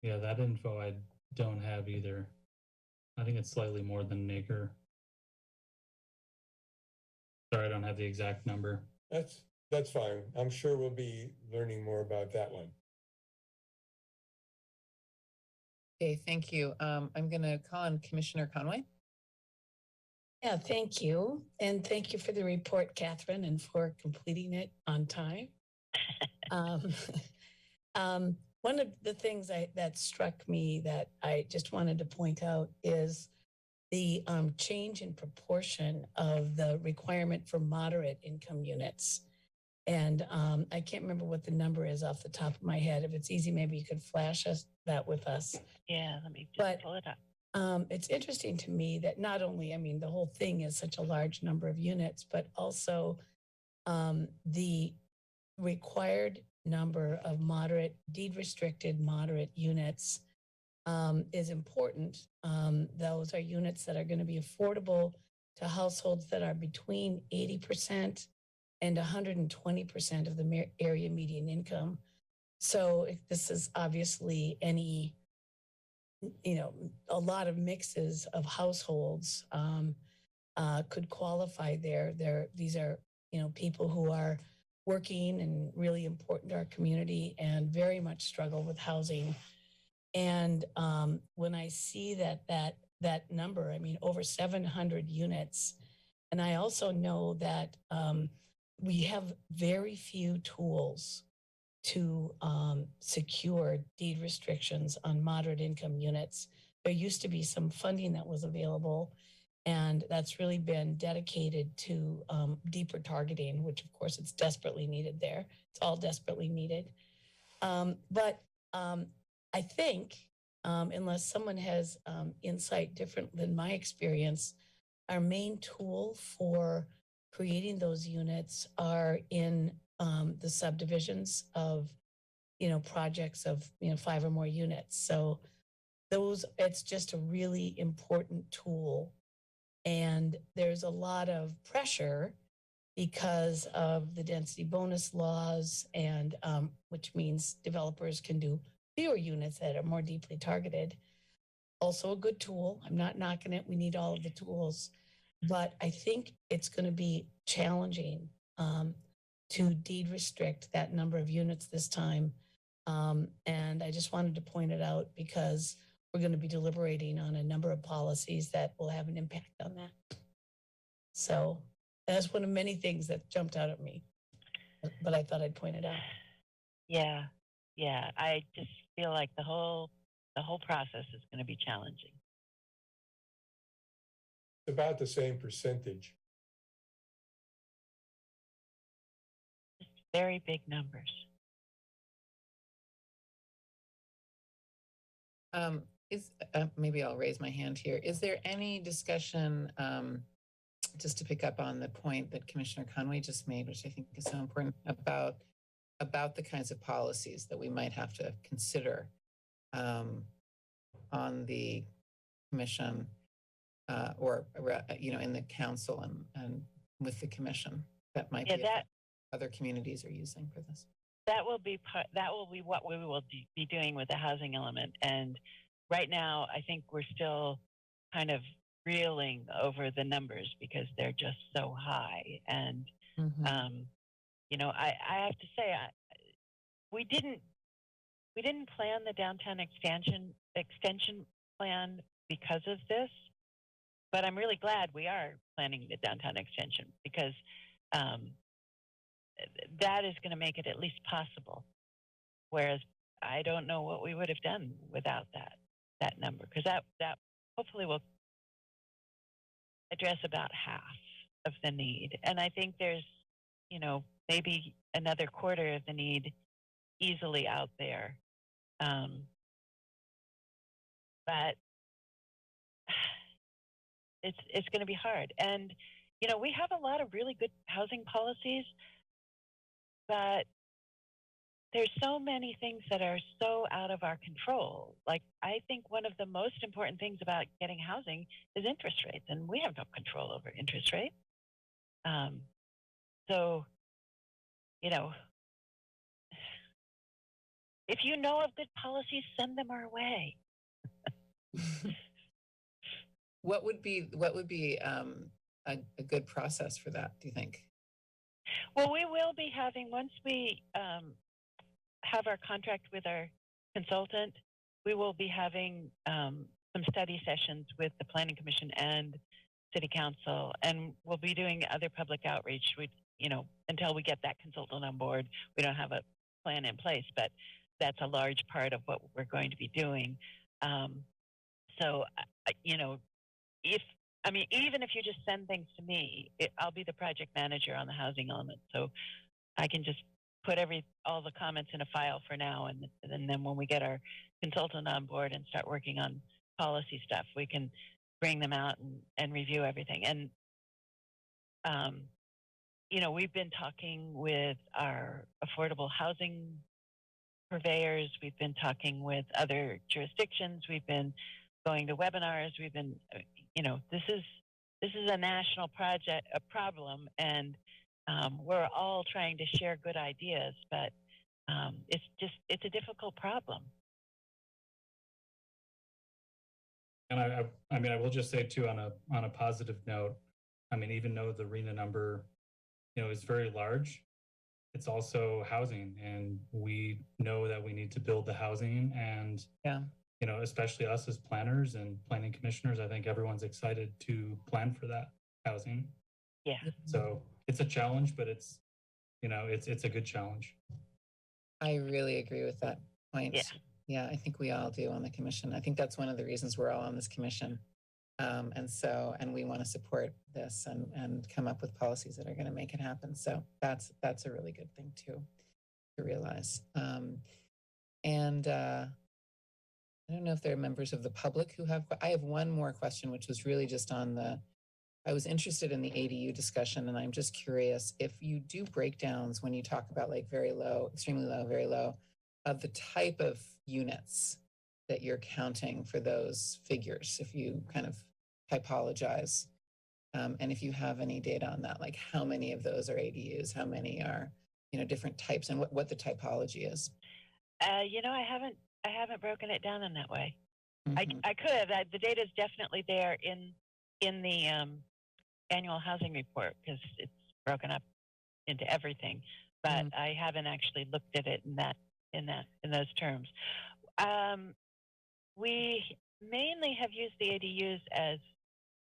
Yeah, that info I don't have either. I think it's slightly more than an acre. Sorry, I don't have the exact number. That's, that's fine. I'm sure we'll be learning more about that one. Okay, thank you. Um, I'm going to call on Commissioner Conway. Yeah, thank you. And thank you for the report, Catherine, and for completing it on time. (laughs) Um, (laughs) um, one of the things I, that struck me that I just wanted to point out is the um, change in proportion of the requirement for moderate income units. And um, I can't remember what the number is off the top of my head. If it's easy, maybe you could flash us that with us. Yeah, let me just But- pull it up. Um, it's interesting to me that not only, I mean, the whole thing is such a large number of units, but also um, the required number of moderate, deed restricted moderate units um, is important. Um, those are units that are going to be affordable to households that are between 80% and 120% of the area median income. So if this is obviously any you know, a lot of mixes of households um, uh, could qualify there. There, these are, you know, people who are working and really important to our community and very much struggle with housing. And um, when I see that that that number, I mean, over 700 units, and I also know that um, we have very few tools to um, secure deed restrictions on moderate income units. There used to be some funding that was available, and that's really been dedicated to um, deeper targeting, which of course it's desperately needed there. It's all desperately needed. Um, but um, I think, um, unless someone has um, insight different than my experience, our main tool for creating those units are in the subdivisions of, you know, projects of, you know, five or more units. So those, it's just a really important tool. And there's a lot of pressure because of the density bonus laws and, um, which means developers can do fewer units that are more deeply targeted. Also a good tool. I'm not knocking it. We need all of the tools. But I think it's going to be challenging. Um, to deed restrict that number of units this time. Um, and I just wanted to point it out because we're going to be deliberating on a number of policies that will have an impact on that. So that's one of many things that jumped out at me, but- but I thought I'd point it out. Yeah, yeah. I just feel like the whole the whole process is going to be challenging. It's about the same percentage. Just very big numbers. Um, is, uh, maybe I'll raise my hand here. Is there any discussion, um, just to pick up on the point that Commissioner Conway just made, which I think is so important about, about the kinds of policies that we might have to consider, um, on the commission, uh, or, uh, you know, in the council and, and with the commission that might Yeah, be that other communities are using for this. that will be part. That will be what we will be doing with the housing element. And right now, I think we're still kind of reeling over the numbers because they're just so high. And um, you know, I, I have to say, I, we didn't we didn't plan the downtown expansion extension plan because of this, but I'm really glad we are planning the downtown extension because um, that is going to make it at least possible whereas I don't know what we would have done without that that number because that that hopefully will address about half of the need. And I think there's, you know, maybe another quarter of the need easily out there. Um, but (sighs) it's it's going to be hard. And you know, we have a lot of really good housing policies, but there's so many things that are so out of our control. Like I think one of the most important things about getting housing is interest rates, and we have no control over interest rates. Um, so, you know, if you know of good policies, send them our way. What would be, what would be um, a, a good process for that, do you think? Well, we will be having once we um, have our contract with our consultant, we will be having um, some study sessions with the Planning Commission and City Council, and we'll be doing other public outreach. We, you know, until we get that consultant on board, we don't have a plan in place, but that's a large part of what we're going to be doing. Um, so, you know, if I mean, even if you just send things to me, it, I'll be the project manager on the housing element, so I can just put every all the comments in a file for now, and, and then when we get our consultant on board and start working on policy stuff, we can bring them out and, and review everything. And um, you know, we've been talking with our affordable housing purveyors. We've been talking with other jurisdictions. We've been going to webinars. We've been, uh, you know, this is this is a national project, a problem, and um, we're all trying to share good ideas, but um, it's just it's a difficult problem. And I, I, I mean, I will just say too, on a, on a positive note, I mean, even though the RHNA number, you know, is very large, it's also housing and we know that we need to build the housing and, Yeah. you know, especially us as planners and planning commissioners, I think everyone's excited to plan for that housing. Yeah. So it's a challenge, but it's, you know, it's, it's a good challenge. I really agree with that point. Yeah. Yeah, I think we all do on the commission. I think that's one of the reasons we're all on this commission. Um, and so, and we want to support this and, and come up with policies that are going to make it happen. So that's, that's a really good thing too, to realize. Um, and, uh, I don't know if there are members of the public who have, I have one more question, which was really just on the, I was interested in the ADU discussion and I'm just curious if you do breakdowns when you talk about like very low, extremely low, very low, of the type of units that you're counting for those figures, if you kind of typologize. Um, and if you have any data on that, like how many of those are ADUs, how many are, you know, different types and what, what the typology is. Uh, you know, I haven't I haven't broken it down in that way. I, Mhm. I could. I, the data is definitely there in in the um, annual housing report because it's broken up into everything. But Mhm. I haven't actually looked at it in that in that in those terms. Um, we mainly have used the ADUs as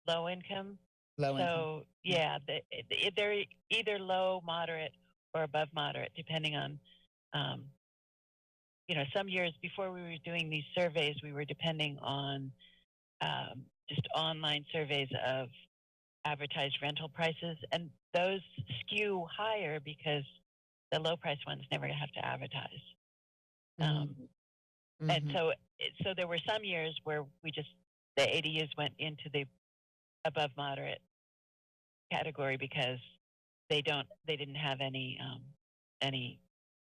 low income. Low income. So yeah, the, they're either low, moderate, or above moderate, depending on. Um, you know, some years before we were doing these surveys, we were depending on um, just online surveys of advertised rental prices, and those skew higher because the low price ones never have to advertise. Um, And Mhm. so, so there were some years where we just the ADUs went into the above moderate category because they don't they didn't have any um, any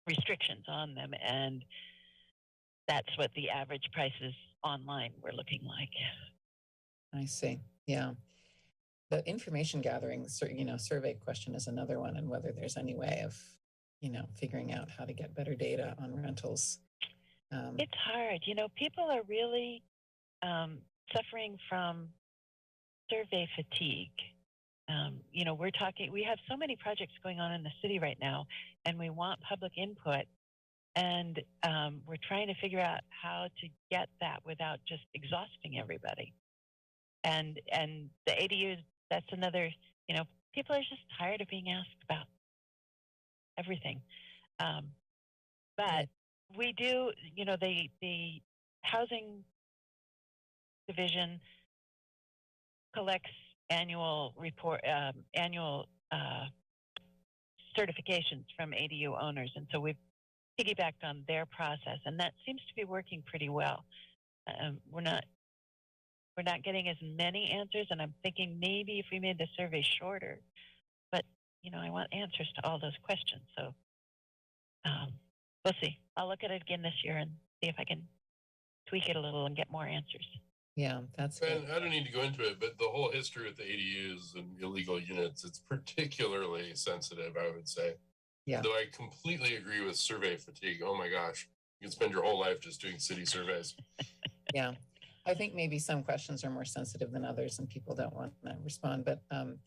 restrictions on them, and that's what the average prices online were looking like. I see. Yeah. The information gathering, you know, survey question is another one, and whether there's any way of, you know, figuring out how to get better data on rentals. Um, It's hard, you know. People are really um, suffering from survey fatigue. Um, you know, we're talking. We have so many projects going on in the city right now, and we want public input. And um, we're trying to figure out how to get that without just exhausting everybody. And and the ADUs, that's another. You know, people are just tired of being asked about everything. Um, but we do, you know, the the housing division collects annual report, um, annual uh, certifications from ADU owners, and so we've piggybacked on their process, and that seems to be working pretty well. Um, we're not we're not getting as many answers, and I'm thinking maybe if we made the survey shorter, but you know, I want answers to all those questions, so um, we'll see. I'll look at it again this year and see if I can tweak it a little and get more answers. Yeah, that's And good. I don't need to go into it, but the whole history with the ADUs and illegal units, it's particularly sensitive, I would say. Yeah. Though I completely agree with survey fatigue. Oh my gosh. You can spend your whole life just doing city surveys. Yeah. I think maybe some questions are more sensitive than others and people don't want to respond, but, um,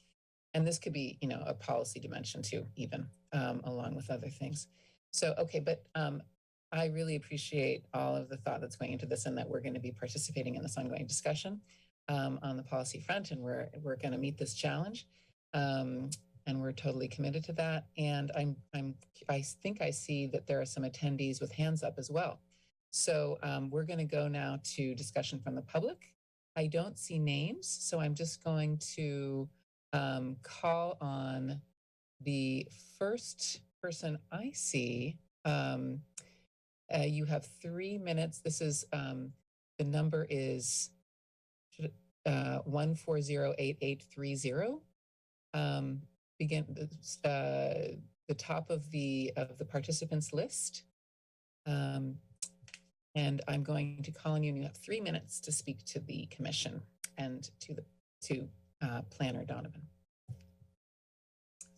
and this could be, you know, a policy dimension too, even, um, along with other things. So, okay, but, um, I really appreciate all of the thought that's going into this and that we're going to be participating in this ongoing discussion, um, on the policy front and we're, we're going to meet this challenge. Um, and we're totally committed to that. And I'm, I'm, I think I see that there are some attendees with hands up as well. So um, we're going to go now to discussion from the public. I don't see names, so I'm just going to um, call on the first person I see. Um, uh, you have three minutes. This is um, the number is uh, one four zero eight eight three zero. Um, begin uh, the top of the of the participants list. And I'm going to call on you, and you have three minutes to speak to the commission and to the to uh, Planner Donovan.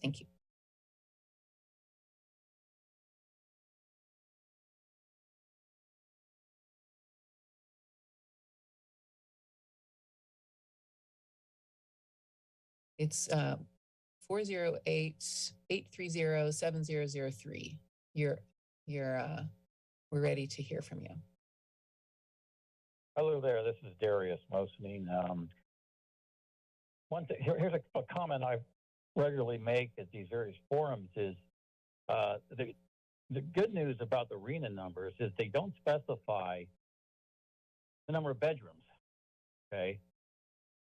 Thank you. It's uh, 408-830-7003. You're you're uh, we're ready to hear from you. Hello there, this is Darius Mosening. Um, one thing, here, here's a, a comment I regularly make at these various forums is uh, the, the good news about the RHNA numbers is they don't specify the number of bedrooms. Okay.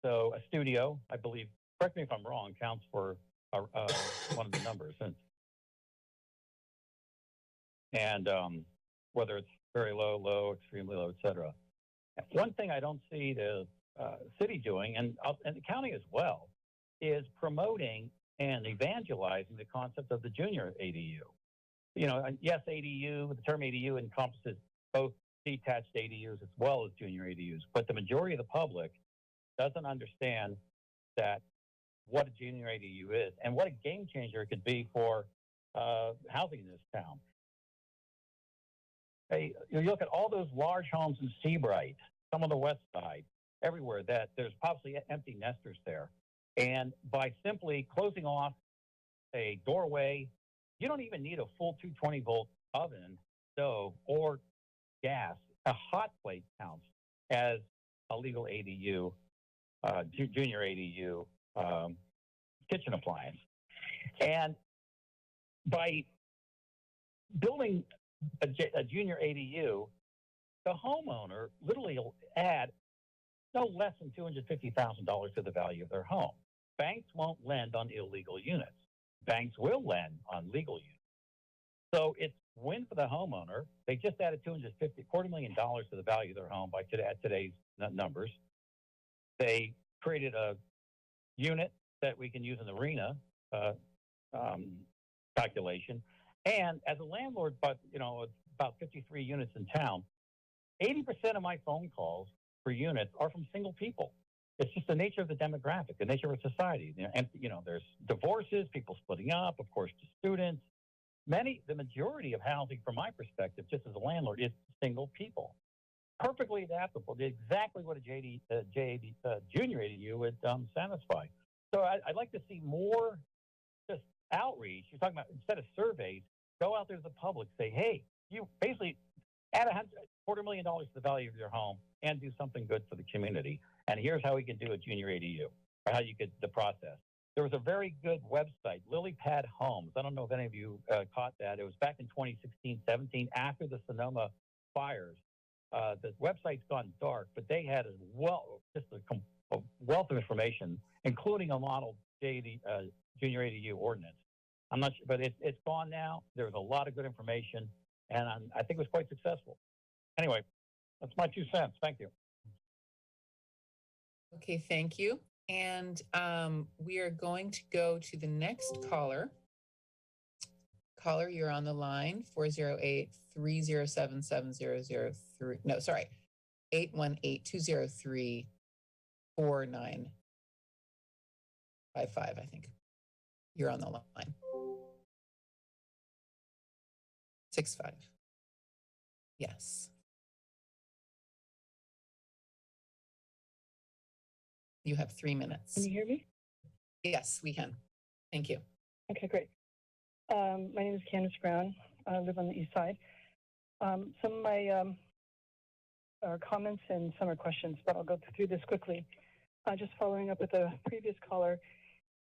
So a studio, I believe, correct me if I'm wrong, counts for uh, uh, one of the numbers. And, and um, whether it's very low, low, extremely low, et cetera. One thing I don't see the uh, city doing, and, uh, and the county as well, is promoting and evangelizing the concept of the junior ADU. You know, yes, ADU, the term ADU encompasses both detached ADUs as well as junior ADUs, but the majority of the public doesn't understand that what a junior ADU is and what a game changer it could be for uh, housing in this town. Hey, you look at all those large homes in Seabright, some on the west side, everywhere that there's possibly empty nesters there. And by simply closing off a doorway, you don't even need a full 220 volt oven, stove, or gas. A hot plate counts as a legal ADU, uh, junior ADU um, kitchen appliance. And by building a, a junior ADU, the homeowner literally will add no less than $250,000 to the value of their home. Banks won't lend on illegal units. Banks will lend on legal units. So it's win for the homeowner. They just added 250, quarter million dollars to the value of their home by today, today's numbers. They created a unit that we can use in the RHNA uh, um, calculation. And as a landlord, but you know, about 53 units in town, 80% of my phone calls for units are from single people. It's just the nature of the demographic, the nature of society. And you know, there's divorces, people splitting up, of course, to students. Many, the majority of housing, from my perspective, just as a landlord, is single people. Perfectly adaptable, exactly what a JD, uh, JAD, uh, junior ADU would um, satisfy. So I, I'd like to see more just outreach. You're talking about instead of surveys, go out there to the public, say, hey, you basically add a quarter million dollars to the value of your home and do something good for the community. And here's how we can do a junior ADU, or how you could the process. there was a very good website, Lily Pad Homes. I don't know if any of you uh, caught that. It was back in 2016, 17, after the Sonoma fires. Uh, the website's gone dark, but they had a well, just a, com- a wealth of information, including a model JD, uh, junior ADU ordinance. I'm not sure, but it's it's gone now. There was a lot of good information, and i I think it was quite successful. Anyway, that's my two cents. Thank you. Okay, thank you. And um, we are going to go to the next caller. Caller, you're on the line, 408 307 7003. No, sorry, 818 203 4955, I think. You're on the line. Six five. Yes. You have three minutes. Can you hear me? Yes, we can. Thank you. Okay, great. Um, my name is Candace Brown. I live on the east side. Um, some of my um, are comments and some are questions, but I'll go through this quickly. Uh, just following up with the previous caller,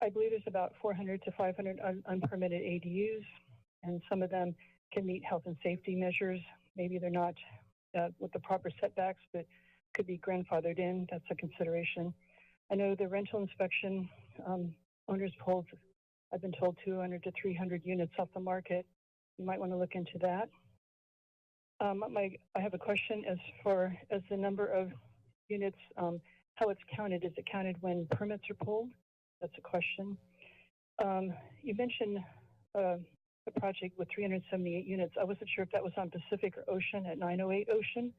I believe there's about 400 to 500 un- unpermitted ADUs, and some of them can meet health and safety measures. Maybe they're not uh, with the proper setbacks, but could be grandfathered in. That's a consideration. I know the rental inspection um, owners pulled I've been told 200 to 300 units off the market. You might want to look into that. Um, my, I have a question as far as the number of units, um, how it's counted. Is it counted when permits are pulled? That's a question. Um, you mentioned uh, a project with 378 units. I wasn't sure if that was on Pacific or Ocean at 908 Ocean,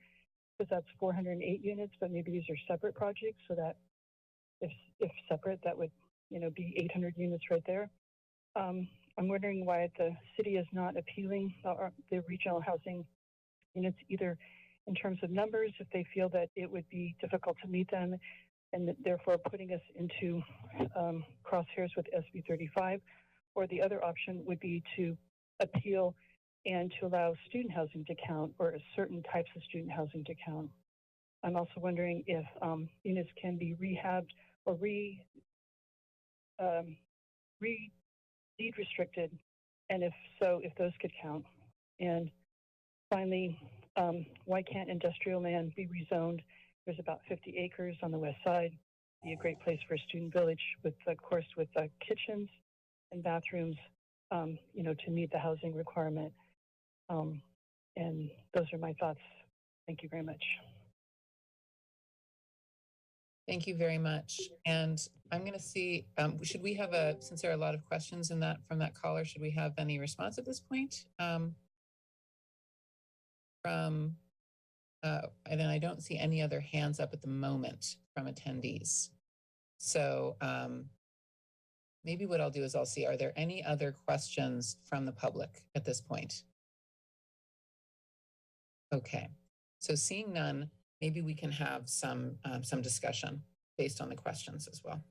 because that's 408 units, but maybe these are separate projects, so that if if separate, that would you know be 800 units right there. Um, I'm wondering why the city is not appealing uh, the regional housing units either in terms of numbers, if they feel that it would be difficult to meet them, and therefore putting us into um, crosshairs with SB 35, or the other option would be to appeal and to allow student housing to count or certain types of student housing to count. I'm also wondering if um, units can be rehabbed or re um, re deed restricted, and if so, if those could count. And finally, um, why can't industrial land be rezoned? There's about 50 acres on the west side. Be a great place for a student village with, of course, with uh, kitchens and bathrooms, um, you know, to meet the housing requirement. Um, and those are my thoughts. Thank you very much. Thank you very much. And I'm going to see, um, should we have a, since there are a lot of questions in that from that caller, should we have any response at this point? Um, from, uh, and then I don't see any other hands up at the moment from attendees. So um, maybe what I'll do is I'll see, are there any other questions from the public at this point? Okay, so seeing none, maybe we can have some um, some discussion based on the questions as well.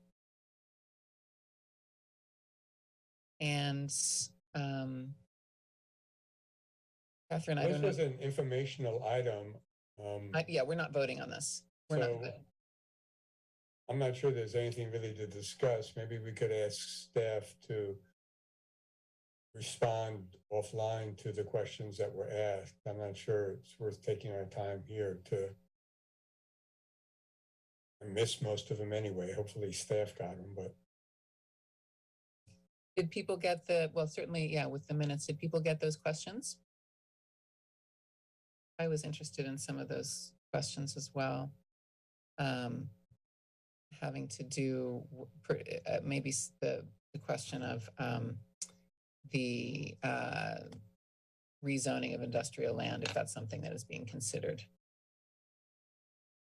And um, Catherine, I This don't know. was an informational item. Um, I- yeah, we're not voting on this. We're not. So- voting. I'm not sure there's anything really to discuss. Maybe we could ask staff to respond offline to the questions that were asked. I'm not sure it's worth taking our time here to I missed most of them anyway. Hopefully staff got them, but Did people get the, well, certainly, yeah, with the minutes, did people get those questions? I was interested in some of those questions as well. Um, having to do, uh, maybe the, the question of, um, the, uh, rezoning of industrial land, if that's something that is being considered.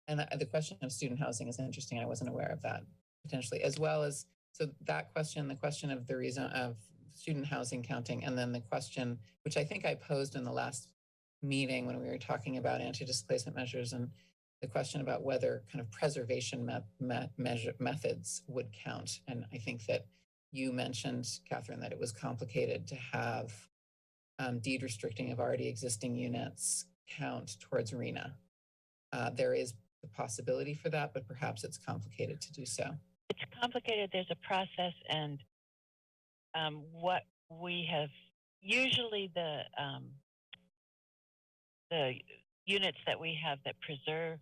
And uh, the question of student housing is interesting. I wasn't aware of that potentially, as well as, so that question, the question of the reason of student housing counting, and then the question, which I think I posed in the last meeting when we were talking about anti-displacement measures and the question about whether kind of preservation me- me- measure, methods would count. And I think that you mentioned, Catherine, that it was complicated to have um, deed restricting of already existing units count towards RHNA. Uh, there is the possibility for that, but perhaps it's complicated to do so. it's complicated. There's a process, and um, what we have usually the um, the units that we have that preserve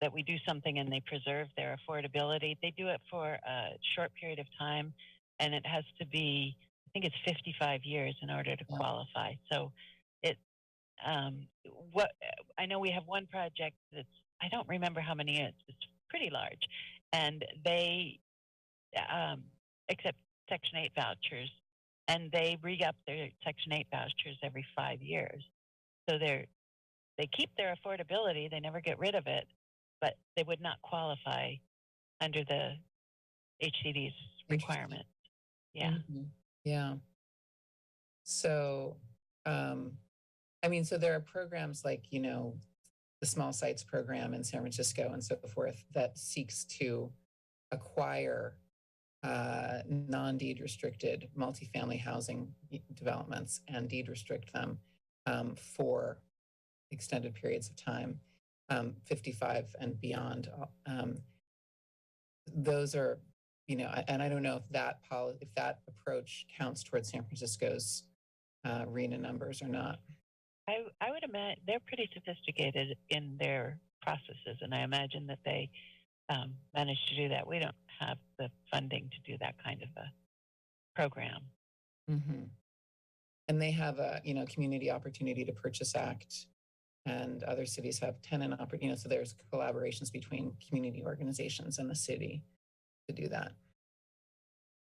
that we do something and they preserve their affordability. They do it for a short period of time, and it has to be I think it's 55 years in order to qualify. So it um, what I know we have one project that's I don't remember how many it's it's pretty large, and they um, accept Section 8 vouchers, and they re up their Section 8 vouchers every five years. So they're they keep their affordability; they never get rid of it, but they would not qualify under the HCD's requirement. Yeah. Mhm. Yeah. So, um, I mean, so there are programs like, you know, the Small Sites Program in San Francisco and so forth that seeks to acquire uh, non-deed restricted multifamily housing developments and deed restrict them um, for extended periods of time, um, 55 and beyond. Um, those are you know, and I don't know if that poli, if that approach counts towards San Francisco's uh, RHNA numbers or not. I, I would imagine they're pretty sophisticated in their processes, and I imagine that they um, manage to do that. We don't have the funding to do that kind of a program. hmm And they have a, you know, Community Opportunity to Purchase Act, and other cities have tenant oppor, you know, so there's collaborations between community organizations and the city to do that.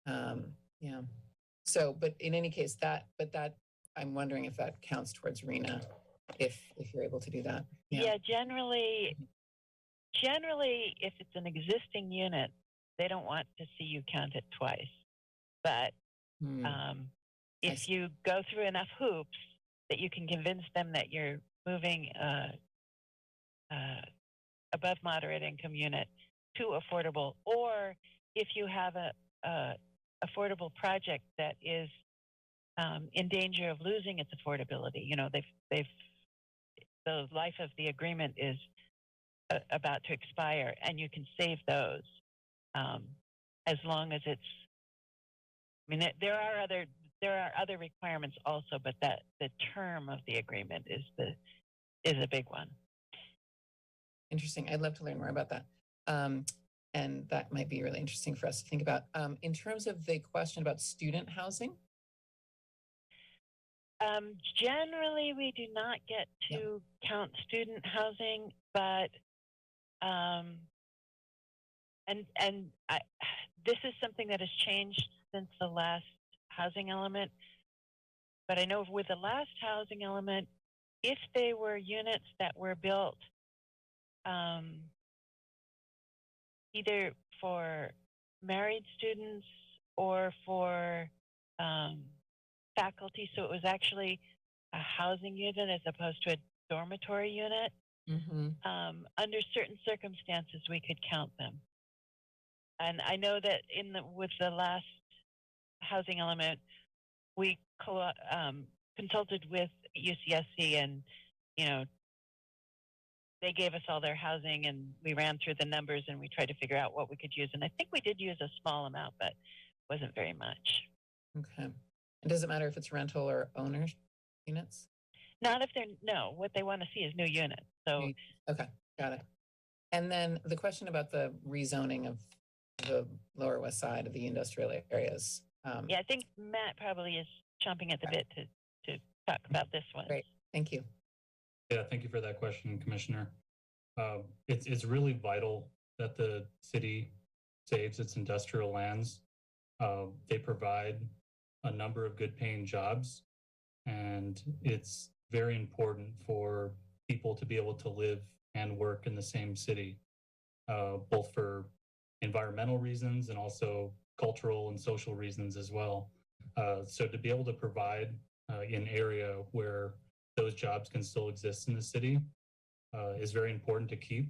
Um, yeah. So, but in any case, that, but that, I'm wondering if that counts towards RHNA, if, if you're able to do that. Yeah, generally, generally, if it's an existing unit, they don't want to see you count it twice. But Hmm. um, if you go through enough hoops that you can convince them that you're moving uh, uh, above moderate income unit to affordable, or if you have a, a affordable project that is um, in danger of losing its affordability, you know they've they've the life of the agreement is uh, about to expire, and you can save those um, as long as it's I mean, there are other there are other requirements also, but that the term of the agreement is the is a big one. Interesting. I'd love to learn more about that. Um, and that might be really interesting for us to think about. Um, in terms of the question about student housing, Um, generally, we do not get Yeah. to count student housing, but um, and and I, this is something that has changed since the last housing element. But I know with the last housing element, if they were units that were built um, either for married students or for um, faculty, so it was actually a housing unit as opposed to a dormitory unit. Um, under certain circumstances, we could count them. And I know that in the with the last housing element, we co- um, consulted with UCSC, and you know they gave us all their housing, and we ran through the numbers, and we tried to figure out what we could use. And I think we did use a small amount, but wasn't very much. okay. And does it matter if it's rental or owners units? Not if they're no. What they want to see is new units. So Okay, got it. And then the question about the rezoning of the Lower West Side of the industrial areas. Um, yeah, I think Matt probably is chomping at the bit to to talk about this one. Great. Thank you. Yeah, thank you for that question, Commissioner. Um, it's it's really vital that the city saves its industrial lands. Uh, they provide a number of good paying jobs, and it's very important for people to be able to live and work in the same city, uh, both for environmental reasons and also cultural and social reasons as well. Uh, so to be able to provide uh, an area where those jobs can still exist in the city uh, is very important to keep.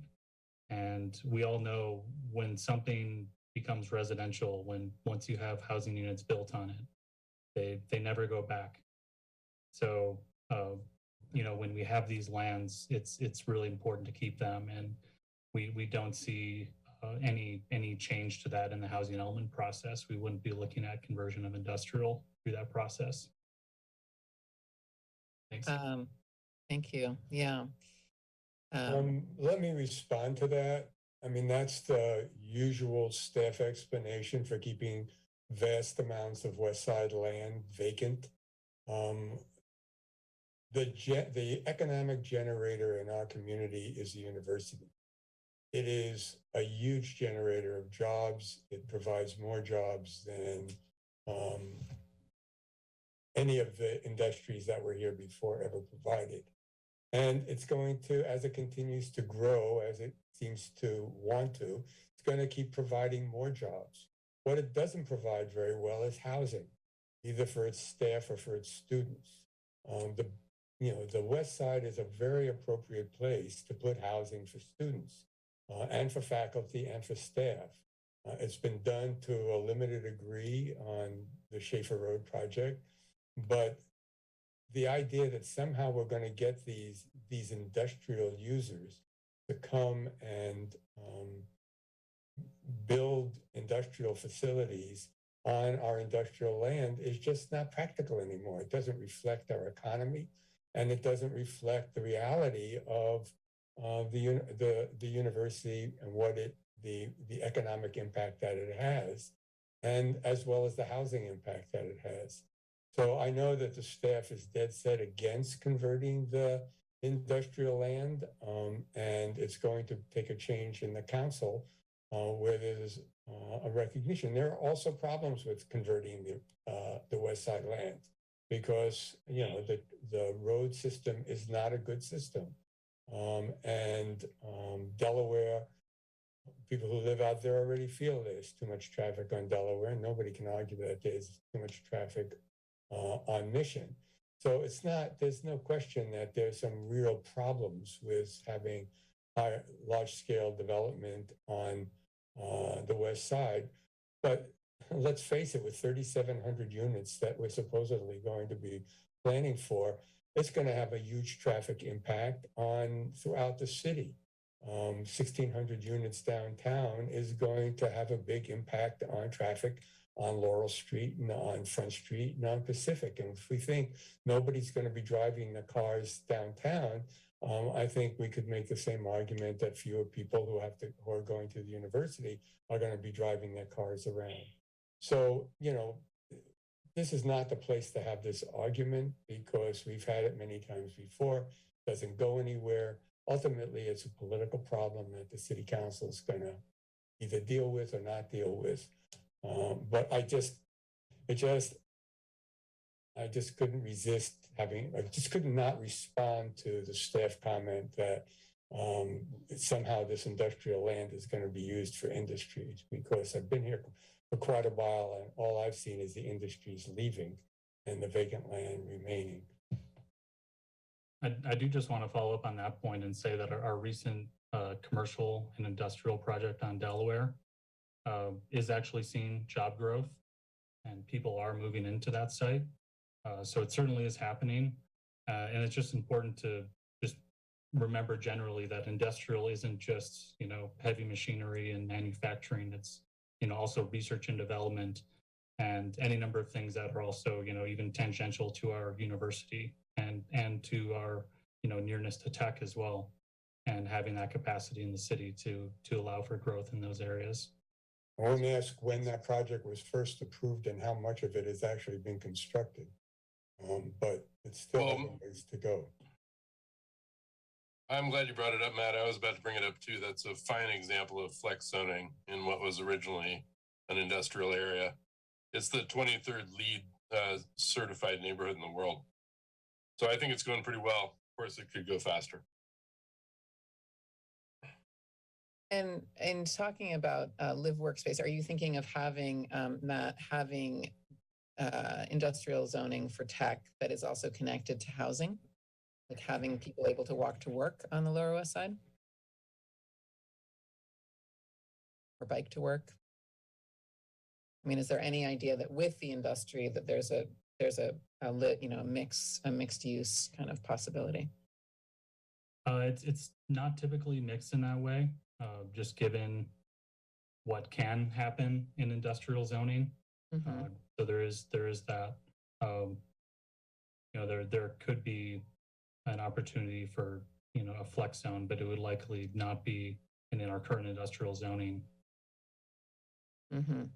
And we all know when something becomes residential, when once you have housing units built on it, they they never go back. So uh, you know when we have these lands, it's it's really important to keep them, and we we don't see uh, any any change to that in the housing element process. We wouldn't be looking at conversion of industrial through that process. Thanks. Um, thank you. Yeah. Um, Um, let me respond to that. I mean, that's the usual staff explanation for keeping vast amounts of West Side land vacant. Um, the ge- the economic generator in our community is the university. It is a huge generator of jobs. It provides more jobs than um, any of the industries that were here before ever provided. And it's going to, as it continues to grow, as it seems to want to, it's going to keep providing more jobs. What it doesn't provide very well is housing, either for its staff or for its students. Um, the, you know, the West Side is a very appropriate place to put housing for students uh, and for faculty and for staff. Uh, it's been done to a limited degree on the Shaffer Road project, but the idea that somehow we're going to get these these industrial users to come and um, build industrial facilities on our industrial land is just not practical anymore. It doesn't reflect our economy, and it doesn't reflect the reality of uh, the the the university and what it the the economic impact that it has, and as well as the housing impact that it has. So I know that the staff is dead set against converting the industrial land, um, and it's going to take a change in the council uh, where there's uh, a recognition. There are also problems with converting the uh, the West Side land because you know the the road system is not a good system, um, and um, Delaware. People who live out there already feel there's too much traffic on Delaware. Nobody can argue that there's too much traffic uh, on mission. So it's not, there's no question that there's some real problems with having high, large scale development on uh, the west side. But let's face it, with 3,700 units that we're supposedly going to be planning for, it's going to have a huge traffic impact on throughout the city. Um, 1,600 units downtown is going to have a big impact on traffic on Laurel Street and on Front Street and on Pacific. And if we think nobody's going to be driving the cars downtown, um, I think we could make the same argument that fewer people who have to who are going to the university are going to be driving their cars around. So you know, this is not the place to have this argument because we've had it many times before. Doesn't go anywhere. Ultimately, it's a political problem that the city council is going to either deal with or not deal with. Um, but I just, it just, I just couldn't resist having, I just could not respond to the staff comment that um, somehow this industrial land is going to be used for industries because I've been here for quite a while and all I've seen is the industries leaving and the vacant land remaining. I, I do just want to follow up on that point and say that our, our recent uh, commercial and industrial project on Delaware uh, is actually seeing job growth and people are moving into that site. Uh, so it certainly is happening. Uh, and it's just important to just remember generally that industrial isn't just, you know, heavy machinery and manufacturing. It's, you know, also research and development and any number of things that are also, you know, even tangential to our university and, and to our, you know, nearness to tech as well. And having that capacity in the city to, to allow for growth in those areas. I want to ask when that project was first approved and how much of it has actually been constructed. Um, but it's still has a ways to go. I'm glad you brought it up, Matt. I was about to bring it up too. That's a fine example of flex zoning in what was originally an industrial area. It's the 23rd LEED uh, certified neighborhood in the world. So I think it's going pretty well. Of course, it could go faster. And in talking about uh, live workspace, are you thinking of having um, Matt having uh, industrial zoning for tech that is also connected to housing, like having people able to walk to work on the Lower West Side or bike to work? I mean, is there any idea that with the industry that there's a there's a, a lit you know a mix a mixed use kind of possibility? Uh, it's it's not typically mixed in that way, uh, just given what can happen in industrial zoning. Mhm. Uh, so there is there is that. Um, you know, there there could be an opportunity for you know a flex zone, but it would likely not be in, in our current industrial zoning. Mhm.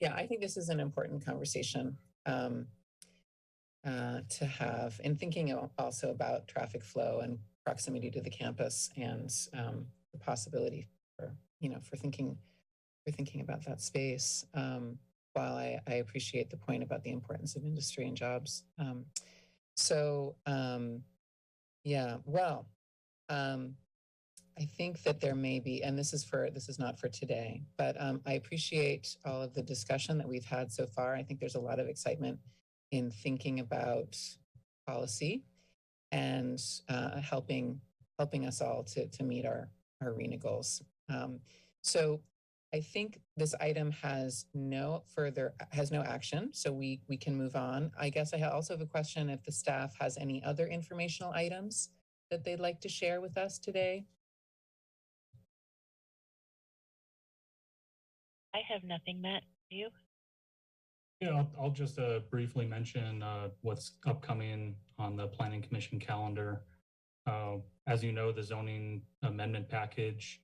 Yeah, I think this is an important conversation um, uh, to have, and thinking also about traffic flow and proximity to the campus and um, the possibility for you know for thinking for thinking about that space. Um, while I, I appreciate the point about the importance of industry and jobs, um, so um, yeah, well. Um, I think that there may be, and this is for, this is not for today, but um, I appreciate all of the discussion that we've had so far. I think there's a lot of excitement in thinking about policy and uh, helping helping us all to to meet our our RHNA goals. Um, so I think this item has no further has no action, so we we can move on. I guess I also have a question if the staff has any other informational items that they'd like to share with us today. I have nothing, Matt. You? Yeah, I'll, I'll just uh, briefly mention uh, what's upcoming on the Planning Commission calendar. Uh, as you know, the zoning amendment package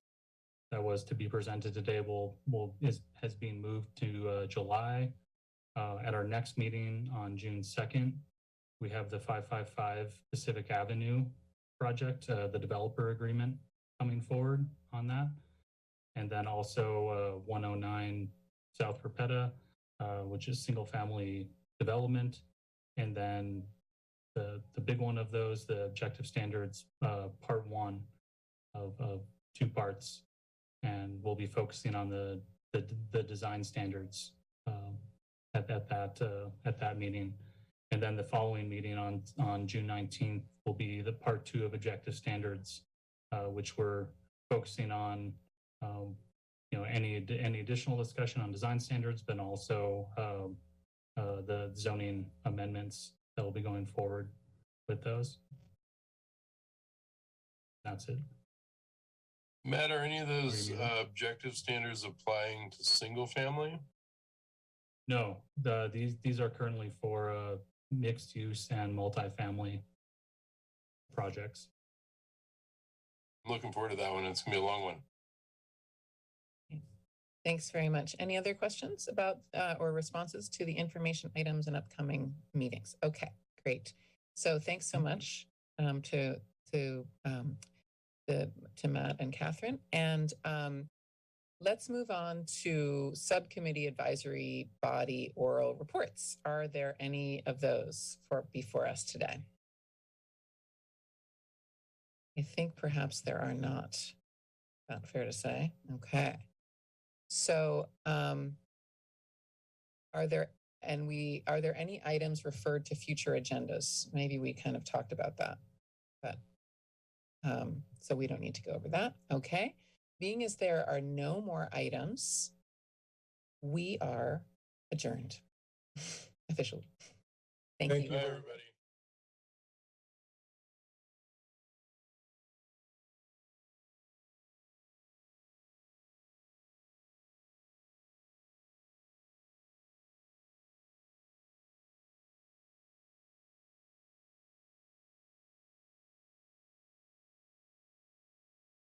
that was to be presented today will will is has been moved to uh, July. Uh, at our next meeting on June second, we have the 555 Pacific Avenue project, uh, the developer agreement coming forward on that, and then also uh, 109 South Perpeta uh, which is single family development. And then the, the big one of those, the objective standards, uh, part one of, of two parts. And we'll be focusing on the, the, the design standards, um, at, at that, uh, at that meeting. And then the following meeting on, on June 19th will be the part two of objective standards, uh, which we're focusing on, um, you know, any, any additional discussion on design standards, but also um, uh, the zoning amendments that will be going forward with those. That's it. Matt, are any of those uh, objective standards applying to single family? No, the, these, these are currently for uh, mixed use and multifamily projects. I'm looking forward to that one. It's gonna be a long one. Thanks very much. Any other questions about uh, or responses to the information items and upcoming meetings? Okay, great. So thanks so much um, to to um, the, to Matt and Catherine. And um, let's move on to subcommittee advisory body oral reports. Are there any of those for before us today? I think perhaps there are not. Not fair to say. Okay. So, um, are there, and we, are there any items referred to future agendas? Maybe we kind of talked about that, but, um, so we don't need to go over that. Okay. Being as there are no more items, we are adjourned (laughs) officially. Thank Thank you. Bye, everybody.